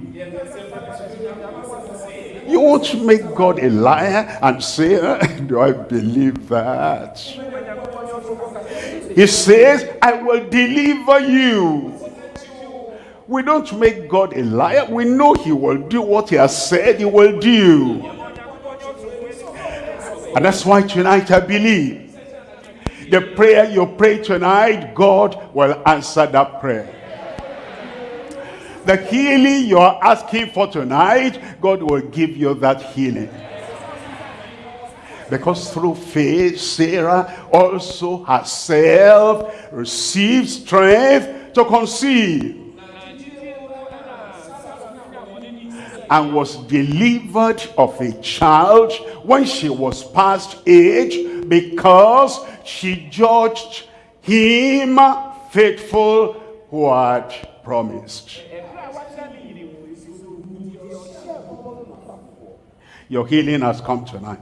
You want to make God a liar and say, do I believe that? He says, I will deliver you. We don't make God a liar. We know he will do what he has said he will do. And that's why tonight I believe the prayer you pray tonight, God will answer that prayer. The healing you are asking for tonight, God will give you that healing. Because through faith, Sarah also herself received strength to conceive. And was delivered of a child when she was past age because she judged him faithful who had promised. Your healing has come tonight.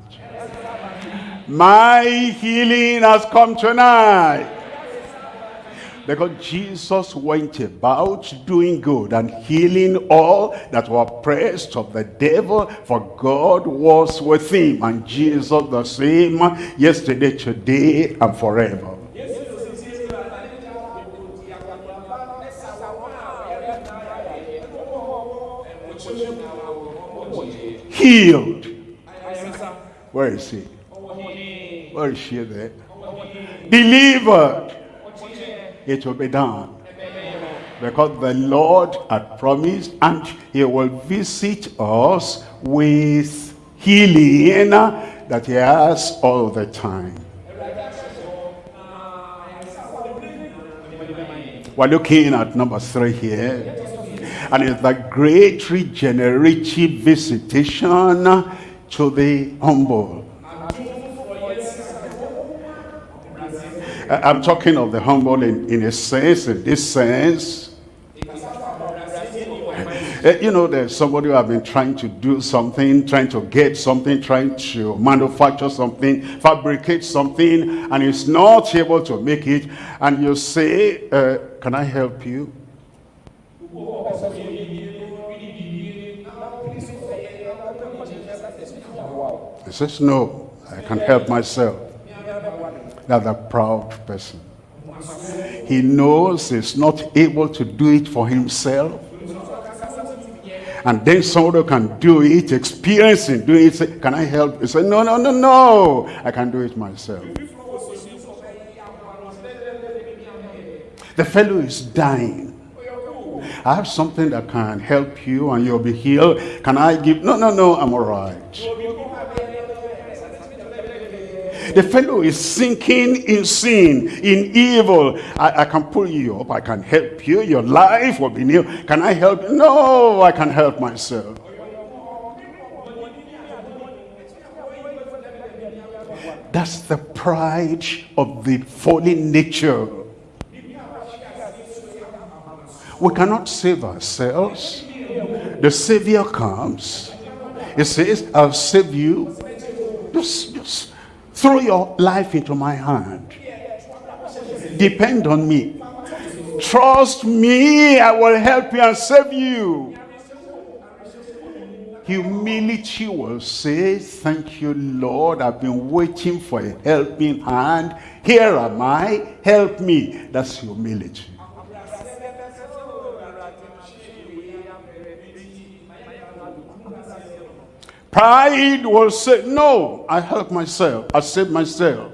My healing has come tonight. Because Jesus went about doing good and healing all that were oppressed of the devil, for God was with him. And Jesus the same yesterday, today, and forever. Healed. Where is he? Where is she there? Delivered it will be done. Because the Lord had promised and he will visit us with healing that he has all the time. We're looking at number three here. And it's the great regenerative visitation to the humble. I'm talking of the humble in, in a sense, in this sense. Uh, you know, there's somebody who have been trying to do something, trying to get something, trying to manufacture something, fabricate something, and is not able to make it. And you say, uh, can I help you? He says, no, I can help myself. That's a proud person. He knows he's not able to do it for himself. And then somebody can do it, experiencing doing it. Say, can I help? He said, no, no, no, no. I can do it myself. The fellow is dying. I have something that can help you and you'll be healed. Can I give? No, no, no, I'm all right. The fellow is sinking in sin, in evil. I, I can pull you up. I can help you. Your life will be new. Can I help? No, I can help myself. That's the pride of the fallen nature. We cannot save ourselves. The Savior comes. He says, I'll save you. Just, just Throw your life into my hand. Depend on me. Trust me, I will help you and save you. Humility will say, thank you, Lord. I've been waiting for a helping hand. Here am I. Help me. That's humility. Pride will say, no, I help myself. I save myself.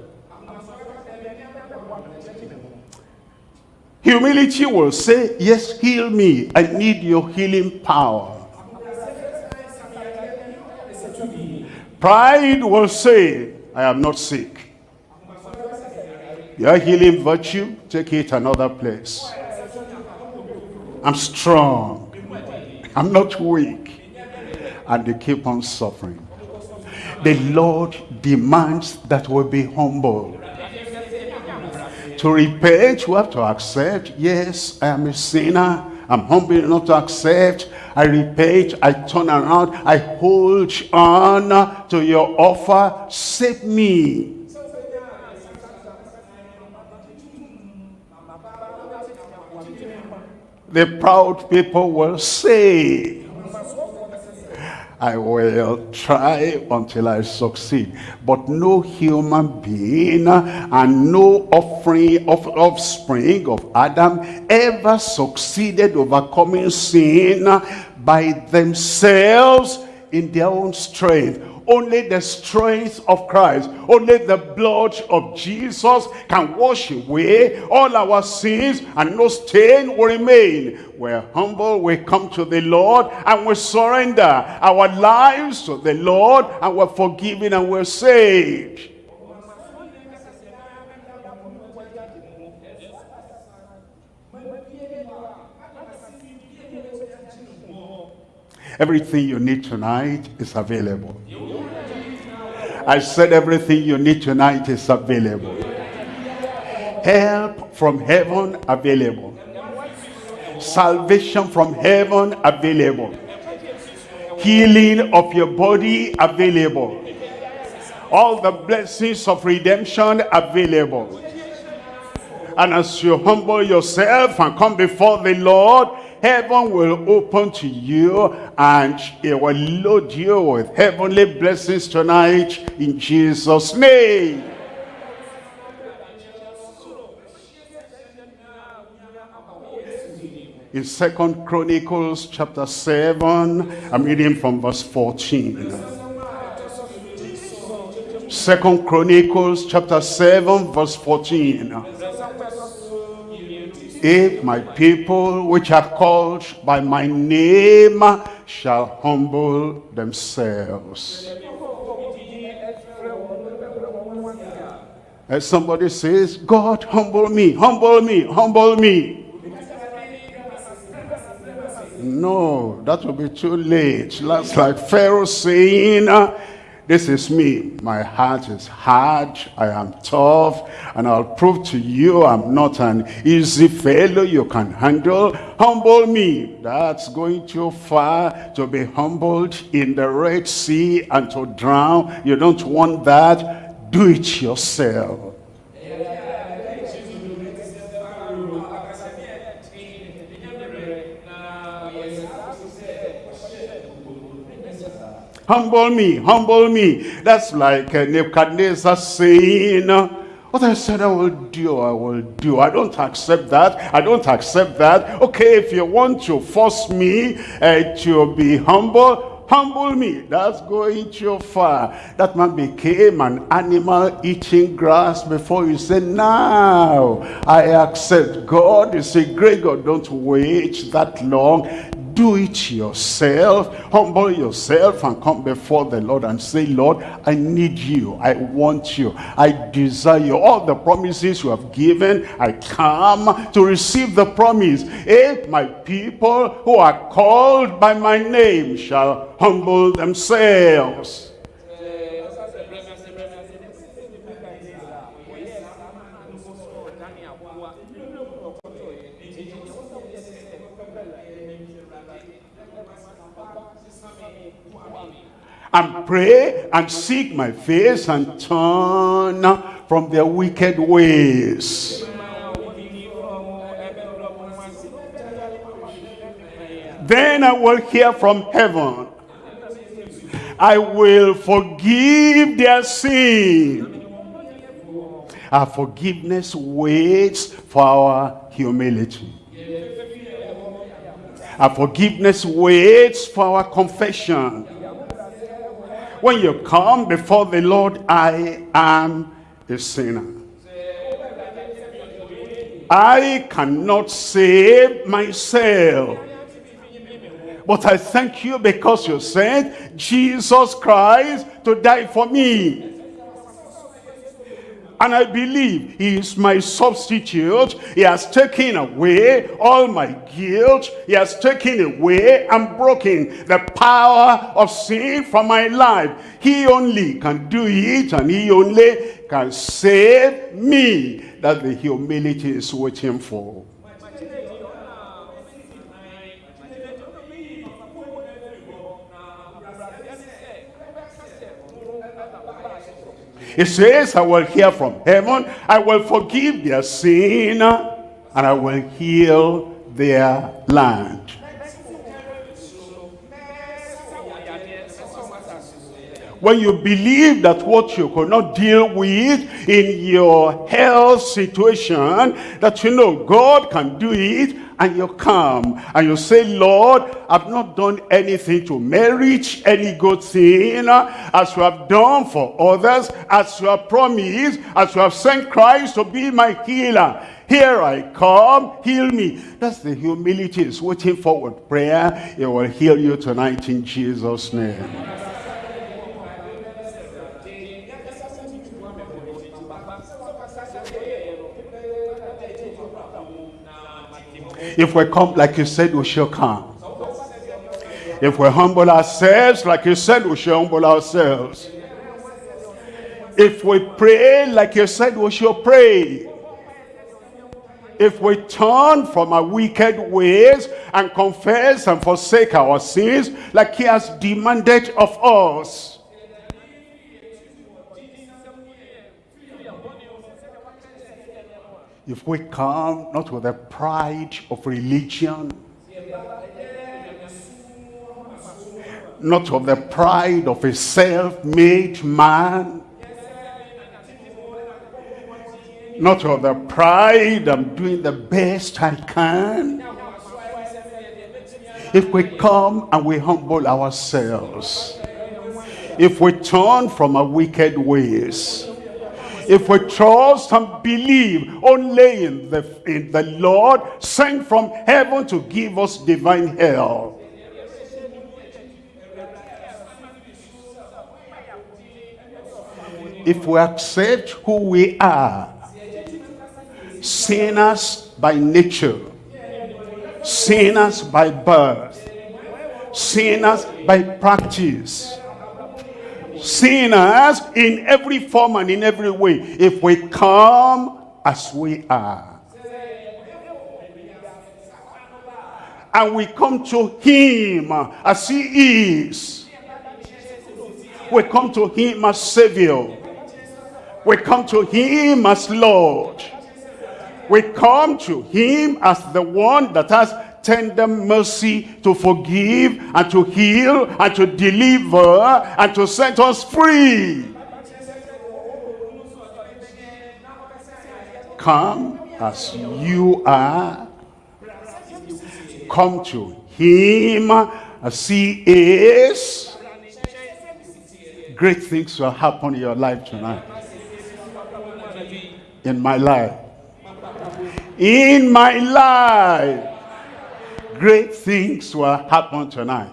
Humility will say, yes, heal me. I need your healing power. Pride will say, I am not sick. Your healing virtue, take it another place. I'm strong. I'm not weak. And they keep on suffering. The Lord demands that we be humble. To repent, we have to accept, yes, I am a sinner. I'm humble enough to accept. I repent, I turn around, I hold on to your offer. Save me. The proud people will say, I will try until I succeed. But no human being and no offering of offspring of Adam ever succeeded overcoming sin by themselves in their own strength only the strength of Christ, only the blood of Jesus can wash away all our sins and no stain will remain. We're humble, we come to the Lord and we surrender our lives to the Lord and we're forgiven and we're saved. Everything you need tonight is available. I said everything you need tonight is available. Help from heaven available. Salvation from heaven available. Healing of your body available. All the blessings of redemption available. And as you humble yourself and come before the Lord, heaven will open to you and it will load you with heavenly blessings tonight in Jesus name. In second chronicles chapter 7 i'm reading from verse 14 second chronicles chapter 7 verse 14 if my people which are called by my name shall humble themselves. As somebody says, God humble me, humble me, humble me. No, that will be too late. That's like Pharaoh saying, this is me. My heart is hard. I am tough. And I'll prove to you I'm not an easy fellow you can handle. Humble me. That's going too far to be humbled in the Red Sea and to drown. You don't want that. Do it yourself. Humble me, humble me. That's like Nebuchadnezzar saying, what I said I will do, I will do. I don't accept that. I don't accept that. Okay, if you want to force me uh, to be humble, humble me. That's going too far. That man became an animal eating grass before you say, now I accept God. You say, great God, don't wait that long do it yourself humble yourself and come before the lord and say lord i need you. I want you. I desire you all the promises you have given. I come to receive the promise. If my people who are called by my name shall humble themselves and pray and seek my face and turn from their wicked ways. Then I will hear from heaven. I will forgive their sin. Our forgiveness waits for our humility. Our forgiveness waits for our confession when you come before the Lord, I am a sinner. I cannot save myself. But I thank you because you sent Jesus Christ to die for me. And I believe he is my substitute. He has taken away all my guilt. He has taken away and broken the power of sin from my life. He only can do it and he only can save me. That the humility is waiting for. He says, I will hear from heaven, I will forgive their sin, and I will heal their land. When you believe that what you could not deal with in your health situation, that you know God can do it, and you come and you say, Lord, I've not done anything to merit any good thing as you have done for others, as you have promised, as you have sent Christ to be my healer. Here I come, heal me. That's the humility is waiting forward prayer. It will heal you tonight in Jesus' name. If we come like you said, we shall come. If we humble ourselves like you said, we shall humble ourselves. If we pray like you said, we shall pray. If we turn from our wicked ways and confess and forsake our sins like he has demanded of us, if we come not with the pride of religion, not of the pride of a self-made man, not of the pride I'm doing the best I can. If we come and we humble ourselves, if we turn from our wicked ways, if we trust and believe only in the, in the Lord sent from heaven to give us divine help. If we accept who we are, sinners by nature, sinners by birth, sinners by practice, sinners in every form and in every way if we come as we are. And we come to him as he is. We come to him as Savior. We come to him as Lord. We come to him as the one that has tender mercy to forgive and to heal and to deliver and to set us free. Come as you are. Come to him as he is. Great things will happen in your life tonight. In my life. In my life great things will happen tonight.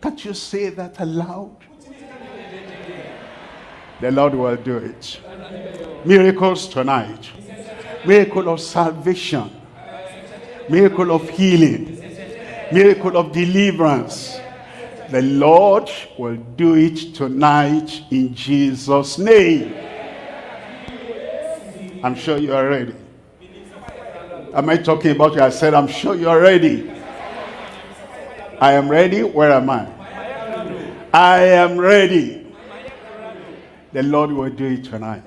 Can't you say that aloud? The Lord will do it. Miracles tonight. Miracle of salvation. Miracle of healing. Miracle of deliverance. The Lord will do it tonight in Jesus' name. I'm sure you are ready. Am I talking about you? I said, I'm sure you're ready. I am ready. Where am I? I am ready. The Lord will do it tonight.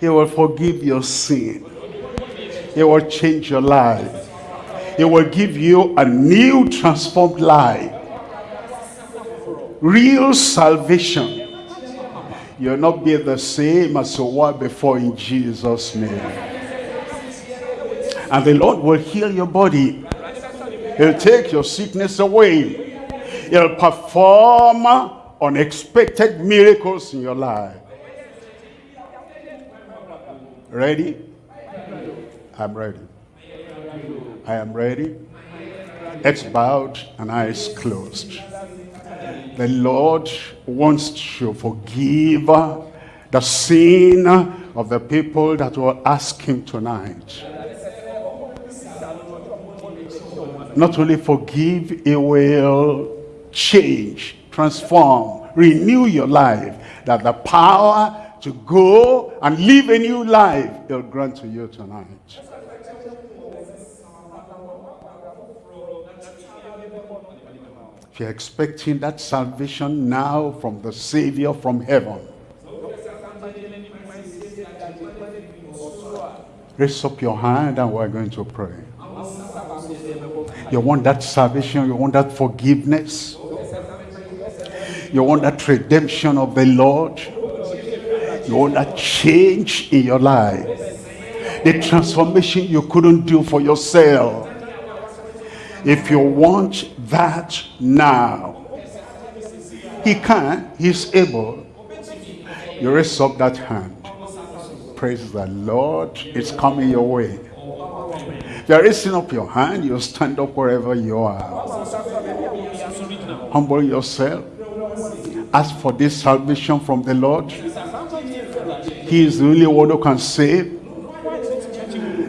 He will forgive your sin. He will change your life. He will give you a new transformed life. Real salvation. You'll not be the same as you were before in Jesus' name. And the Lord will heal your body. He'll take your sickness away. He'll perform unexpected miracles in your life. Ready? I'm ready. I am ready. Heads bowed and eyes closed. The Lord wants to forgive the sin of the people that will ask him tonight. Not only forgive, it will change, transform, renew your life. That the power to go and live a new life, he'll grant to you tonight. If you're expecting that salvation now from the Savior from heaven, raise up your hand and we're going to pray. You want that salvation, you want that forgiveness, you want that redemption of the Lord, you want that change in your life, the transformation you couldn't do for yourself. If you want that now, he can, he's able. You raise up that hand. Praise the Lord. It's coming your way. You're raising up your hand, you stand up wherever you are. Humble yourself. Ask for this salvation from the Lord. He is the only one who can save.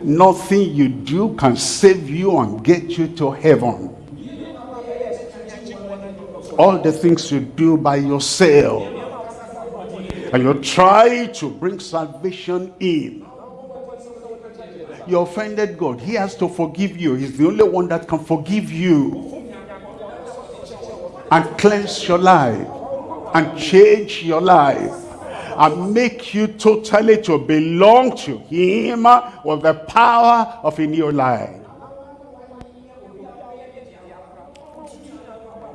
Nothing you do can save you and get you to heaven. All the things you do by yourself. And you try to bring salvation in. You offended God. He has to forgive you. He's the only one that can forgive you. And cleanse your life. And change your life and make you totally to belong to him with the power of a new life.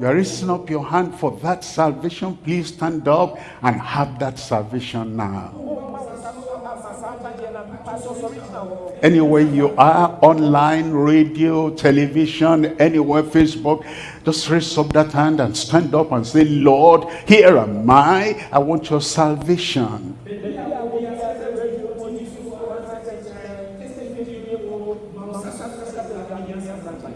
You are raising up your hand for that salvation. Please stand up and have that salvation now. Anywhere you are, online, radio, television, anywhere, Facebook, just raise up that hand and stand up and say, Lord, here am I. I want your salvation.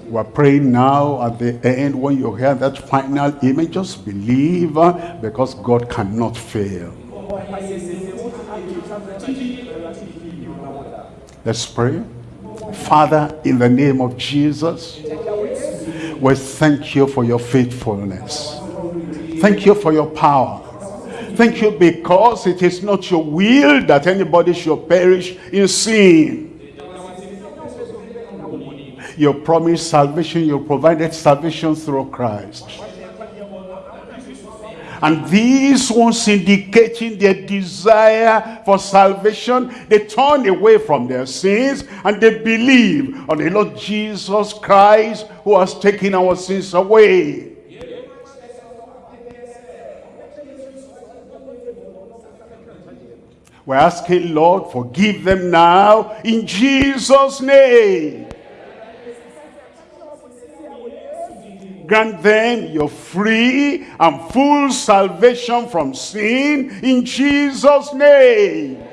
We're praying now at the end when you hear that final image, just believe uh, because God cannot fail. Let's pray. Father, in the name of Jesus, we thank you for your faithfulness. Thank you for your power. Thank you because it is not your will that anybody should perish in sin. You promised salvation, you provided salvation through Christ. And these ones indicating their desire for salvation, they turn away from their sins and they believe on the Lord Jesus Christ who has taken our sins away. We're asking, Lord, forgive them now in Jesus' name. Grant them your free and full salvation from sin in Jesus' name.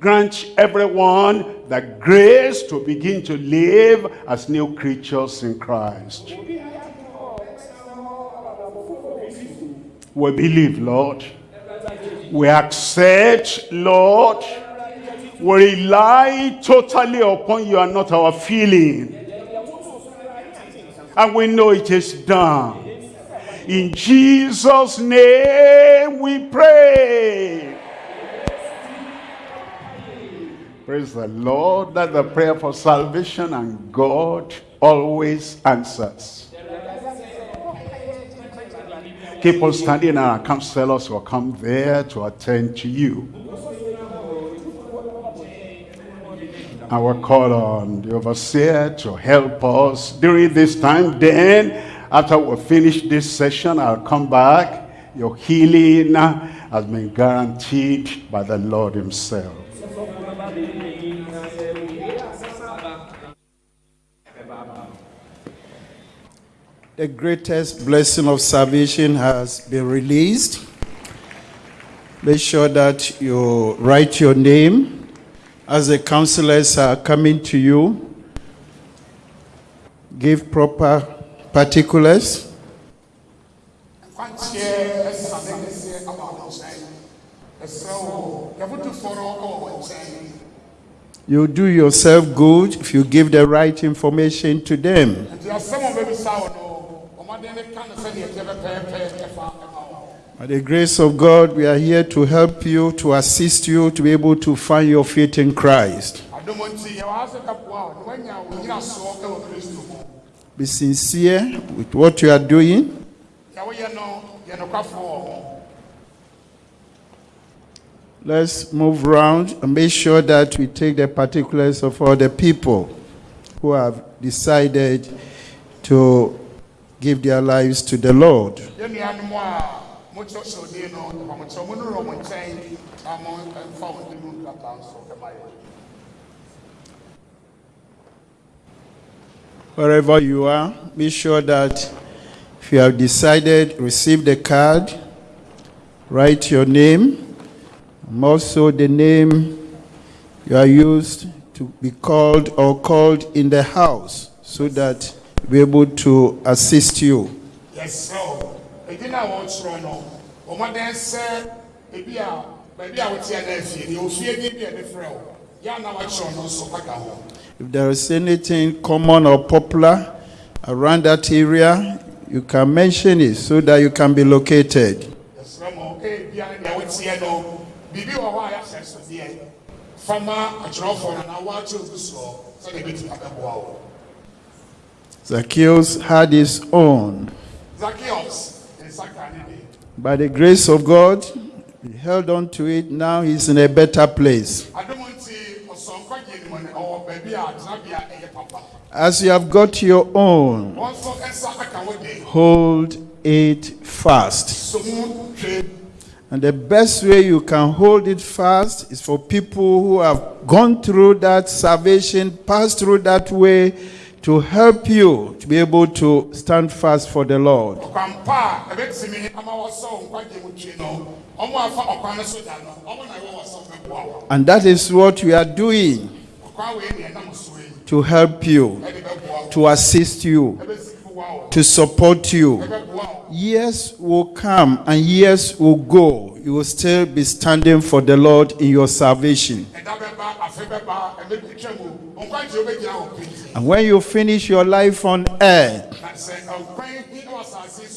Grant everyone the grace to begin to live as new creatures in Christ. We believe, Lord. We accept, Lord we rely totally upon you and not our feeling. And we know it is done. In Jesus' name we pray. Praise the Lord. That the prayer for salvation and God always answers. Keep on standing and our counselors will come there to attend to you. I will call on the overseer to help us during this time. Then, after we finish this session, I'll come back. Your healing has been guaranteed by the Lord himself. The greatest blessing of salvation has been released. Make sure that you write your name as the counselors are coming to you, give proper particulars You do yourself good if you give the right information to them. By the grace of God, we are here to help you, to assist you to be able to find your faith in Christ. Be sincere with what you are doing. Let's move around and make sure that we take the particulars of all the people who have decided to give their lives to the Lord. No Wherever you are, be sure that if you have decided, receive the card, write your name, and also the name you are used to be called or called in the house so that we're able to assist you. yɛsrɛ wo ɛdin a wɔkyerɛ no ɔmaden sɛ ebi a baabi a woteɛ no afie deɛ ofie din bi a ɛde frɛ wo yɛ ana wakyerɛ no nso aka ho. If there is anything common or popular around that area, you can mention it so that you can be located. yɛsrɛ mo ebia ne deɛ woteɛ no biribi wɔ hɔ a yɛahyɛ sodeɛ fama akyerɛwfoɔ no na woakyerɛ ogu soɔ sɛdeɛ ɛbɛtumi abɛboa wo. Zacchaeus had his own. Zacchaeus nsa ka ne de By the grace of God, he held on to it. Now he's in a better place. As you have got your own, hold it fast. And the best way you can hold it fast is for people who have gone through that salvation, passed through that way, to help you to be able to stand fast for the Lord. ɔkwan pa a ɛbɛtumi ama wɔsɔ nkwagye mu twi no. Ɔmo afa ɔkwan no so da no ɔmo na ɛwɔ wɔsɔ bɛboa wo. And that is what we are doing ɔkwan wei ne ɛnam so yi to help you, ɛde bɛboa wo. to assist you, ɛbɛsi boa wo to support you. Years will come and years will go. You will still be standing for the Lord in your salvation. And when you finish your life on earth,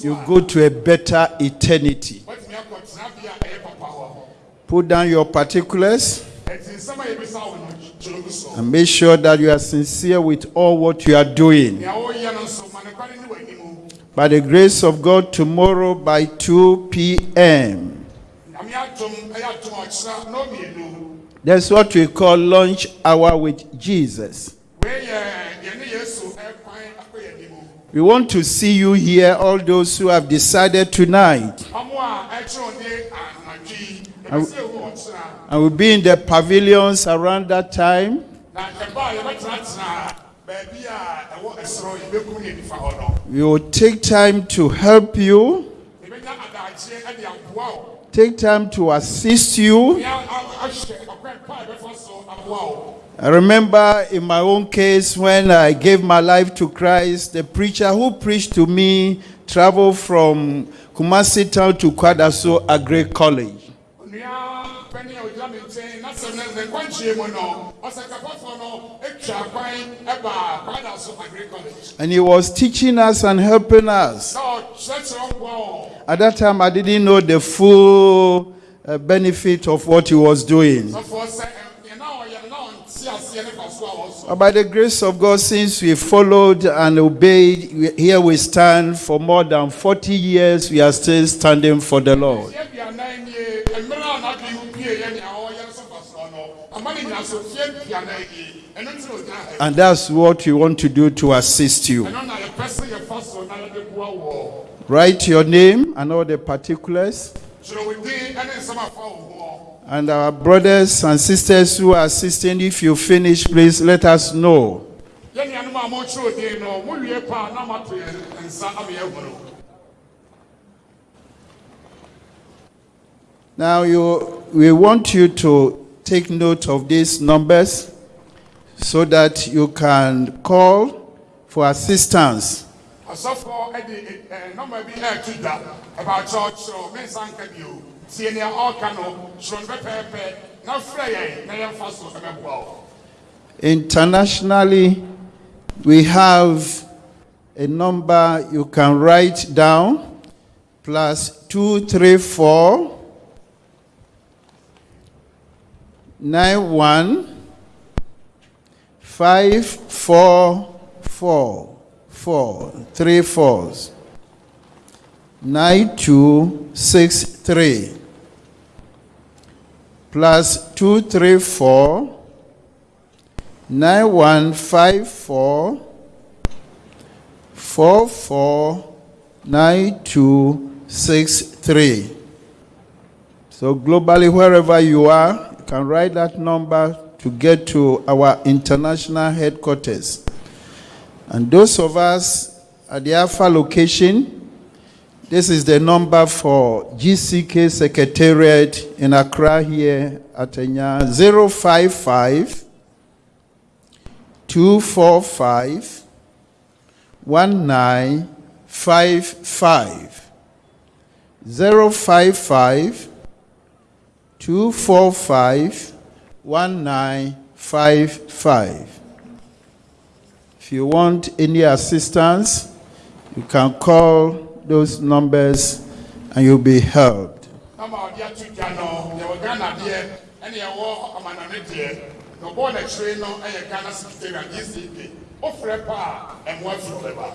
you go to a better eternity. Put down your particulars and make sure that you are sincere with all what you are doing. By the grace of God, tomorrow by 2 p.m., that's what we call lunch hour with Jesus. We want to see you here, all those who have decided tonight. Yi ɛbɛsɛ ehu ɔkyerɛ And we'll be in the pavilions around that time. na ɛba a yɛbɛtenatena baabi a ɛwɔ ɛsoro yɛbɛkum ne nifa hɔ no We will take time to help you, yɛbɛnya adagyeɛ ɛde aboa wo take time to assist you. yɛ ahyɛ ɔkwan pa a ɛbɛfa so aboa wo I remember in my own case when I gave my life to Christ, the preacher who preached to me traveled from Kumasi town to Kwadaso Agri College. And he was teaching us and helping us. At that time, I didn't know the full uh, benefit of what he was doing. But by the grace of God, since we followed and obeyed, here we stand for more than 40 years, we are still standing for the Lord. And that's what we want to do to assist you. ɛno na yɛpɛ sɛ yɛfa so na yɛde boa wɔ Write your name and all the particulars. kyerɛ wo din ne nsɛm afa wo ho And our brothers and sisters who are assisting, if you finish, please let us know. yɛn nuanom a mokyerɛ odin no mowie pa a na mato yɛn nsa ama yɛahunu Now, you, we want you to take note of these numbers so that you can call for assistance. asɔfoɔ ɛde eh, ɛɛ eh, nɔmba bi ɛɛto dwa ɛbaakyɛ ɔkyerɛw me nsa nka bi o tie nea ɔɔka no kyerɛ pɛpɛɛpɛ na frɛ yɛn na yɛmfa so ɛbɛboa wo Internationally, we have a number you can write down plus 234 91 544 4 three fours 9263 plus 234 9154 449263. So, globally, wherever you are, can write that number to get to our international headquarters. And those of us at the Alpha location, this is the number for GCK Secretariat in Accra here at Enya 055 245 1955 055 245 1955 if you want any assistance you can call those numbers and you'll be helped. Nɔmba a ɔde ato dwa no yɛwɔ ghana deɛ ɛne yɛwɔ amanane deɛ. Na ɔbɔɔ n'akyire no ɛyɛ ghana secretariat gck wofrɛ pa a ɛmmoa firi bɛba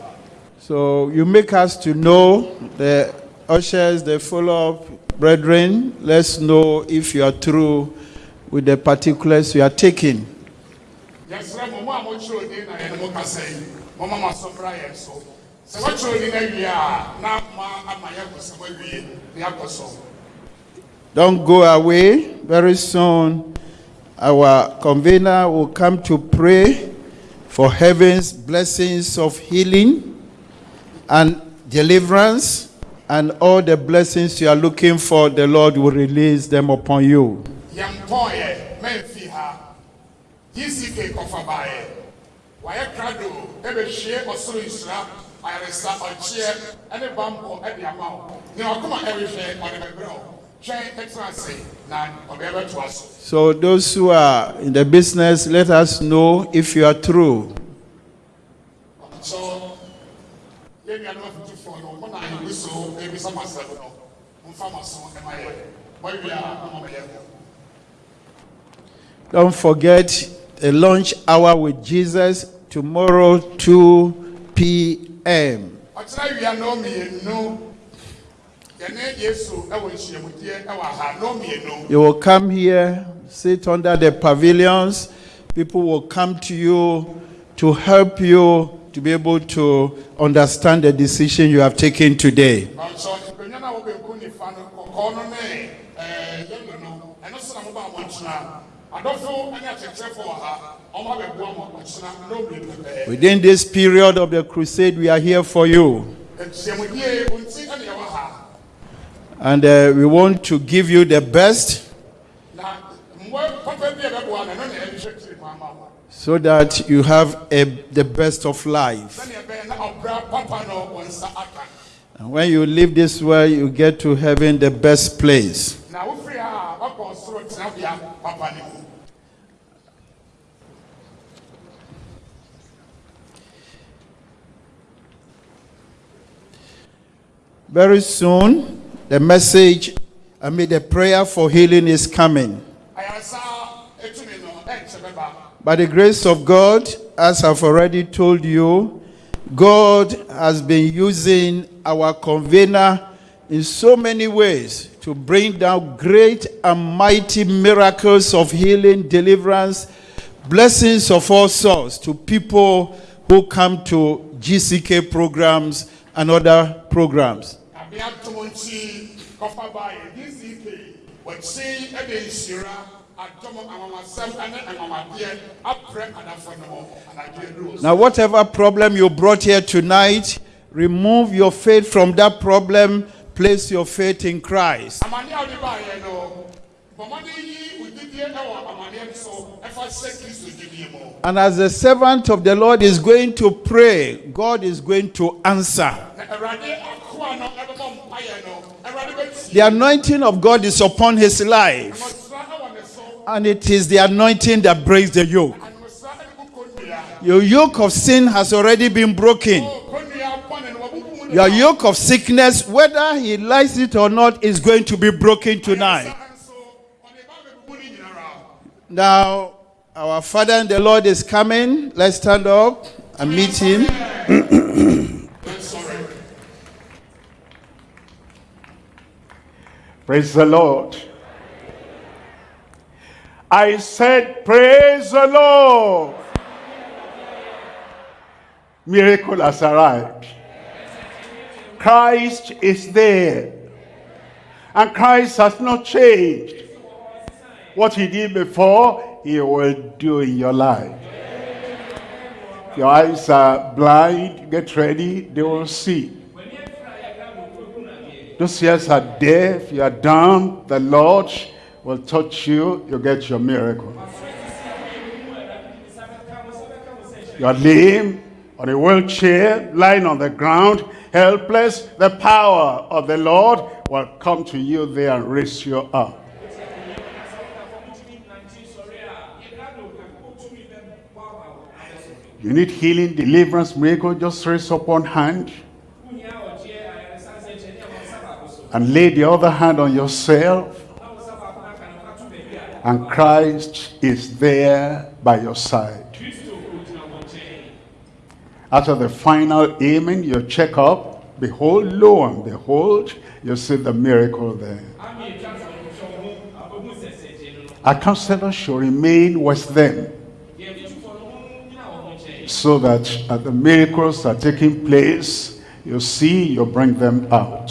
So you make us to know the ushers, the follow-up brethren. Let's know if you are through with the particulars you are taking. Don't go away. Very soon, our convener will come to pray for heaven's blessings of healing and deliverance and all the blessings you are looking for. The Lord will release them upon you. yɛmpɔɔyɛ mamfi ha gck kɔfa baeɛ wayɛ krado ɛbɛhwie ɔsoro nhyira ayaresa ɔkyeɛ ne bampɔ de ama wo ne ɔkoma ɛrehwɛ ɔde bɛbrɛ wo twɛn ɛtena ase na ɔde ɛbɛtoa so those who are in the business, let us know if you are through. so yɛn nuanom afotufoɔ no mo na ayɛwi so ebisa mo asɛm no mfa mo so ɛma yɛ wɔawie a mo yɛ ho Don't forget a lunch hour with Jesus tomorrow, 2 p.m. ɔkyerɛ wia no mmienu yɛne yesu ɛwɔ nhyiamudeɛ ɛwɔ ha no mmienu You will come here, sit under the pavilions. People will come to you to help you to be able to understand the decision you have taken today. Within this period of the crusade, we are here for you. And uh, we want to give you the best na mmoa papa bi a ɛbɛboa no ɛno na ɛhwɛ kyiri ma ama wo so that you have a, the best of life. And when you leave this world, you get to heaven the best place. Very soon, the message, I mean, the prayer for healing is coming. By the grace of God, as I've already told you, God has been using our convener in so many ways to bring down great and mighty miracles of healing, deliverance, blessings of all sorts to people who come to GCK programs and other programs. Abea tom nti kɔfa baayɛ GCK wɔkyi ɛde nhyira adɔm anwamasɛm ne anwamadeɛ aprɛ adafo no ho anadwoɛ duro Now, whatever problem you brought here tonight, remove your faith from that problem, place your faith in Christ. amane a wode baayɛ no bɔmmɔden yi odidie ɛwɔ amaneɛ so ɛfa hyɛ kristo gyidie mu And as the servant of the Lord is going to pray, God is going to answer. na awurade akoa no ɛbɛbɔ mpayɛ no awurade bɛtie The anointing of God is upon his life, and it is the anointing that breaks the yoke. Your yoke of sin has already been broken. Your yoke of sickness, whether he likes it or not, is going to be broken tonight. Now, our Father and the Lord is coming. Let's stand up and meet him. Praise the Lord. I said, praise the Lord. Miracle has arrived. Christ is there. And Christ has not changed. What he did before, he will do in your life. If your eyes are blind, get ready, they will see. Those ears are deaf, you are dumb, the Lord will touch you, you get your miracle. You are lame, on a wheelchair, lying on the ground, helpless, the power of the Lord will come to you there and raise you up. You need healing, deliverance, miracle, just raise up one hand and lay the other hand on yourself. And Christ is there by your side. After the final amen, you check up. behold, lo and behold, you see the miracle there. Our counselor should remain with them so that as the miracles are taking place, you see, you bring them out.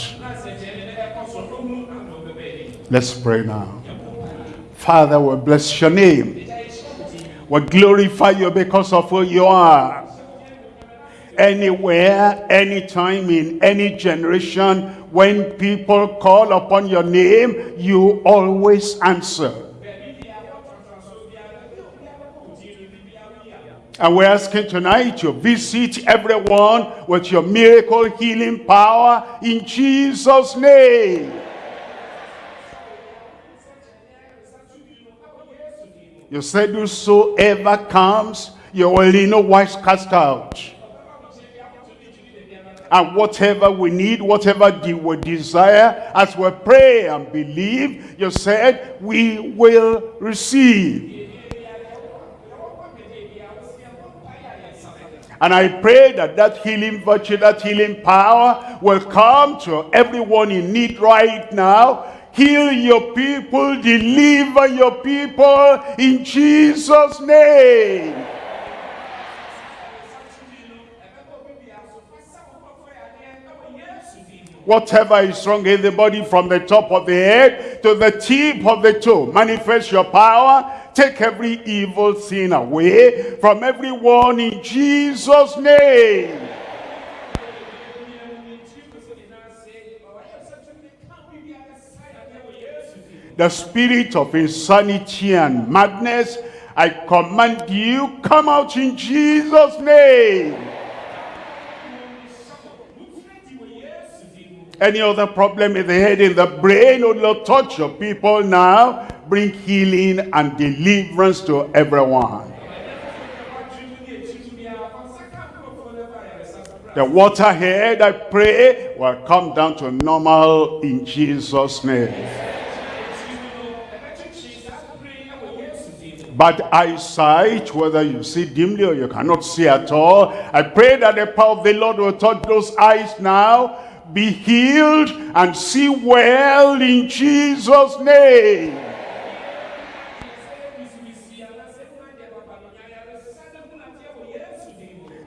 Let's pray now. Father, we bless your name. We glorify you because of who you are. Anywhere, anytime, in any generation, when people call upon your name, you always answer. And we're asking tonight to visit everyone with your miracle healing power in Jesus' name. You said whosoever comes, you in no wise cast out. And whatever we need, whatever we desire, as we pray and believe, you said we will receive. And I pray that that healing virtue, that healing power will come to everyone in need right now. Heal your people, deliver your people in Jesus' name. Whatever is wrong in the body from the top of the head to the tip of the toe, manifest your power. Take every evil sin away from everyone in Jesus' name. The spirit of insanity and madness, I command you, come out in Jesus' name. Any other problem in the head, in the brain, oh Lord, touch your people now. Bring healing and deliverance to everyone. The waterhead, I pray, will come down to normal in Jesus' name. But eyesight, whether you see dimly or you cannot see at all, I pray that the power of the Lord will touch those eyes now. Be healed and see well in Jesus' name.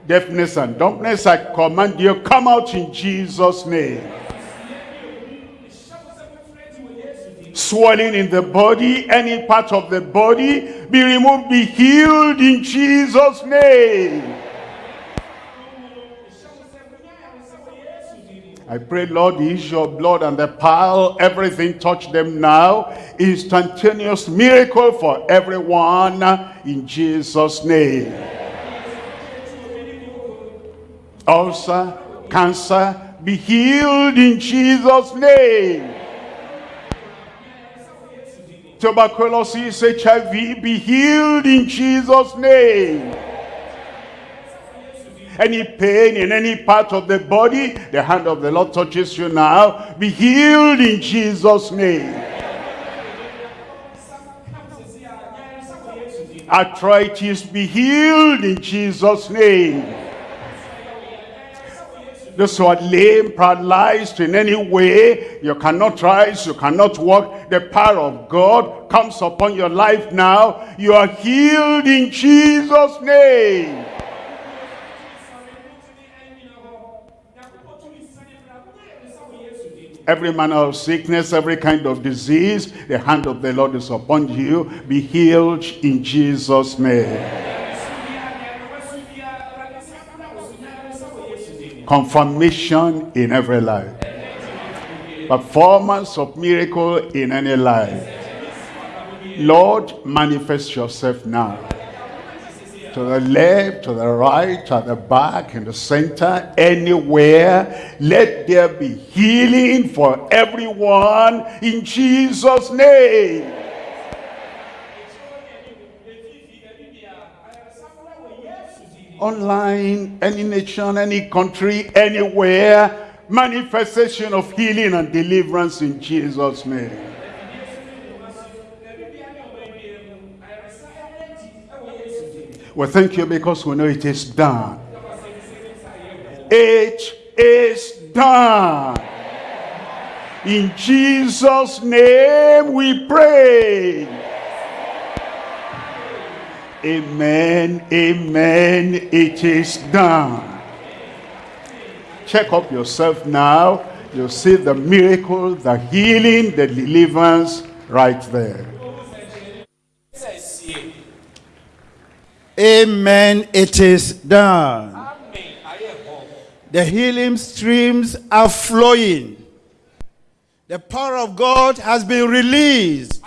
Deafness and dumbness, I command you, come out in Jesus' name. Swelling in the body, any part of the body, be removed, be healed in Jesus' name. I pray, Lord, use your blood and the pile, everything touch them now. Instantaneous miracle for everyone in Jesus' name. Ulcer, cancer, be healed in Jesus' name. Tuberculosis, HIV, be healed in Jesus' name. Any pain in any part of the body, the hand of the Lord touches you now. Be healed in Jesus' name. Arthritis, be healed in Jesus' name. Those who are lame, paralyzed in any way, you cannot rise, you cannot walk. The power of God comes upon your life now. You are healed in Jesus' name. every manner of sickness, every kind of disease, the hand of the Lord is upon you. Be healed in Jesus' name. Confirmation in every life. Performance of miracle in any life. Lord, manifest yourself now. To the left, to the right, at the back, in the center, anywhere. Let there be healing for everyone in Jesus' name. Online, any nation, any country, anywhere, manifestation of healing and deliverance in Jesus' name. We thank you because we know it is done. It is done. In Jesus' name we pray. Amen, amen, it is done. Check up yourself now. You'll see the miracle, the healing, the deliverance right there. Amen, it is done. The healing streams are flowing. The power of God has been released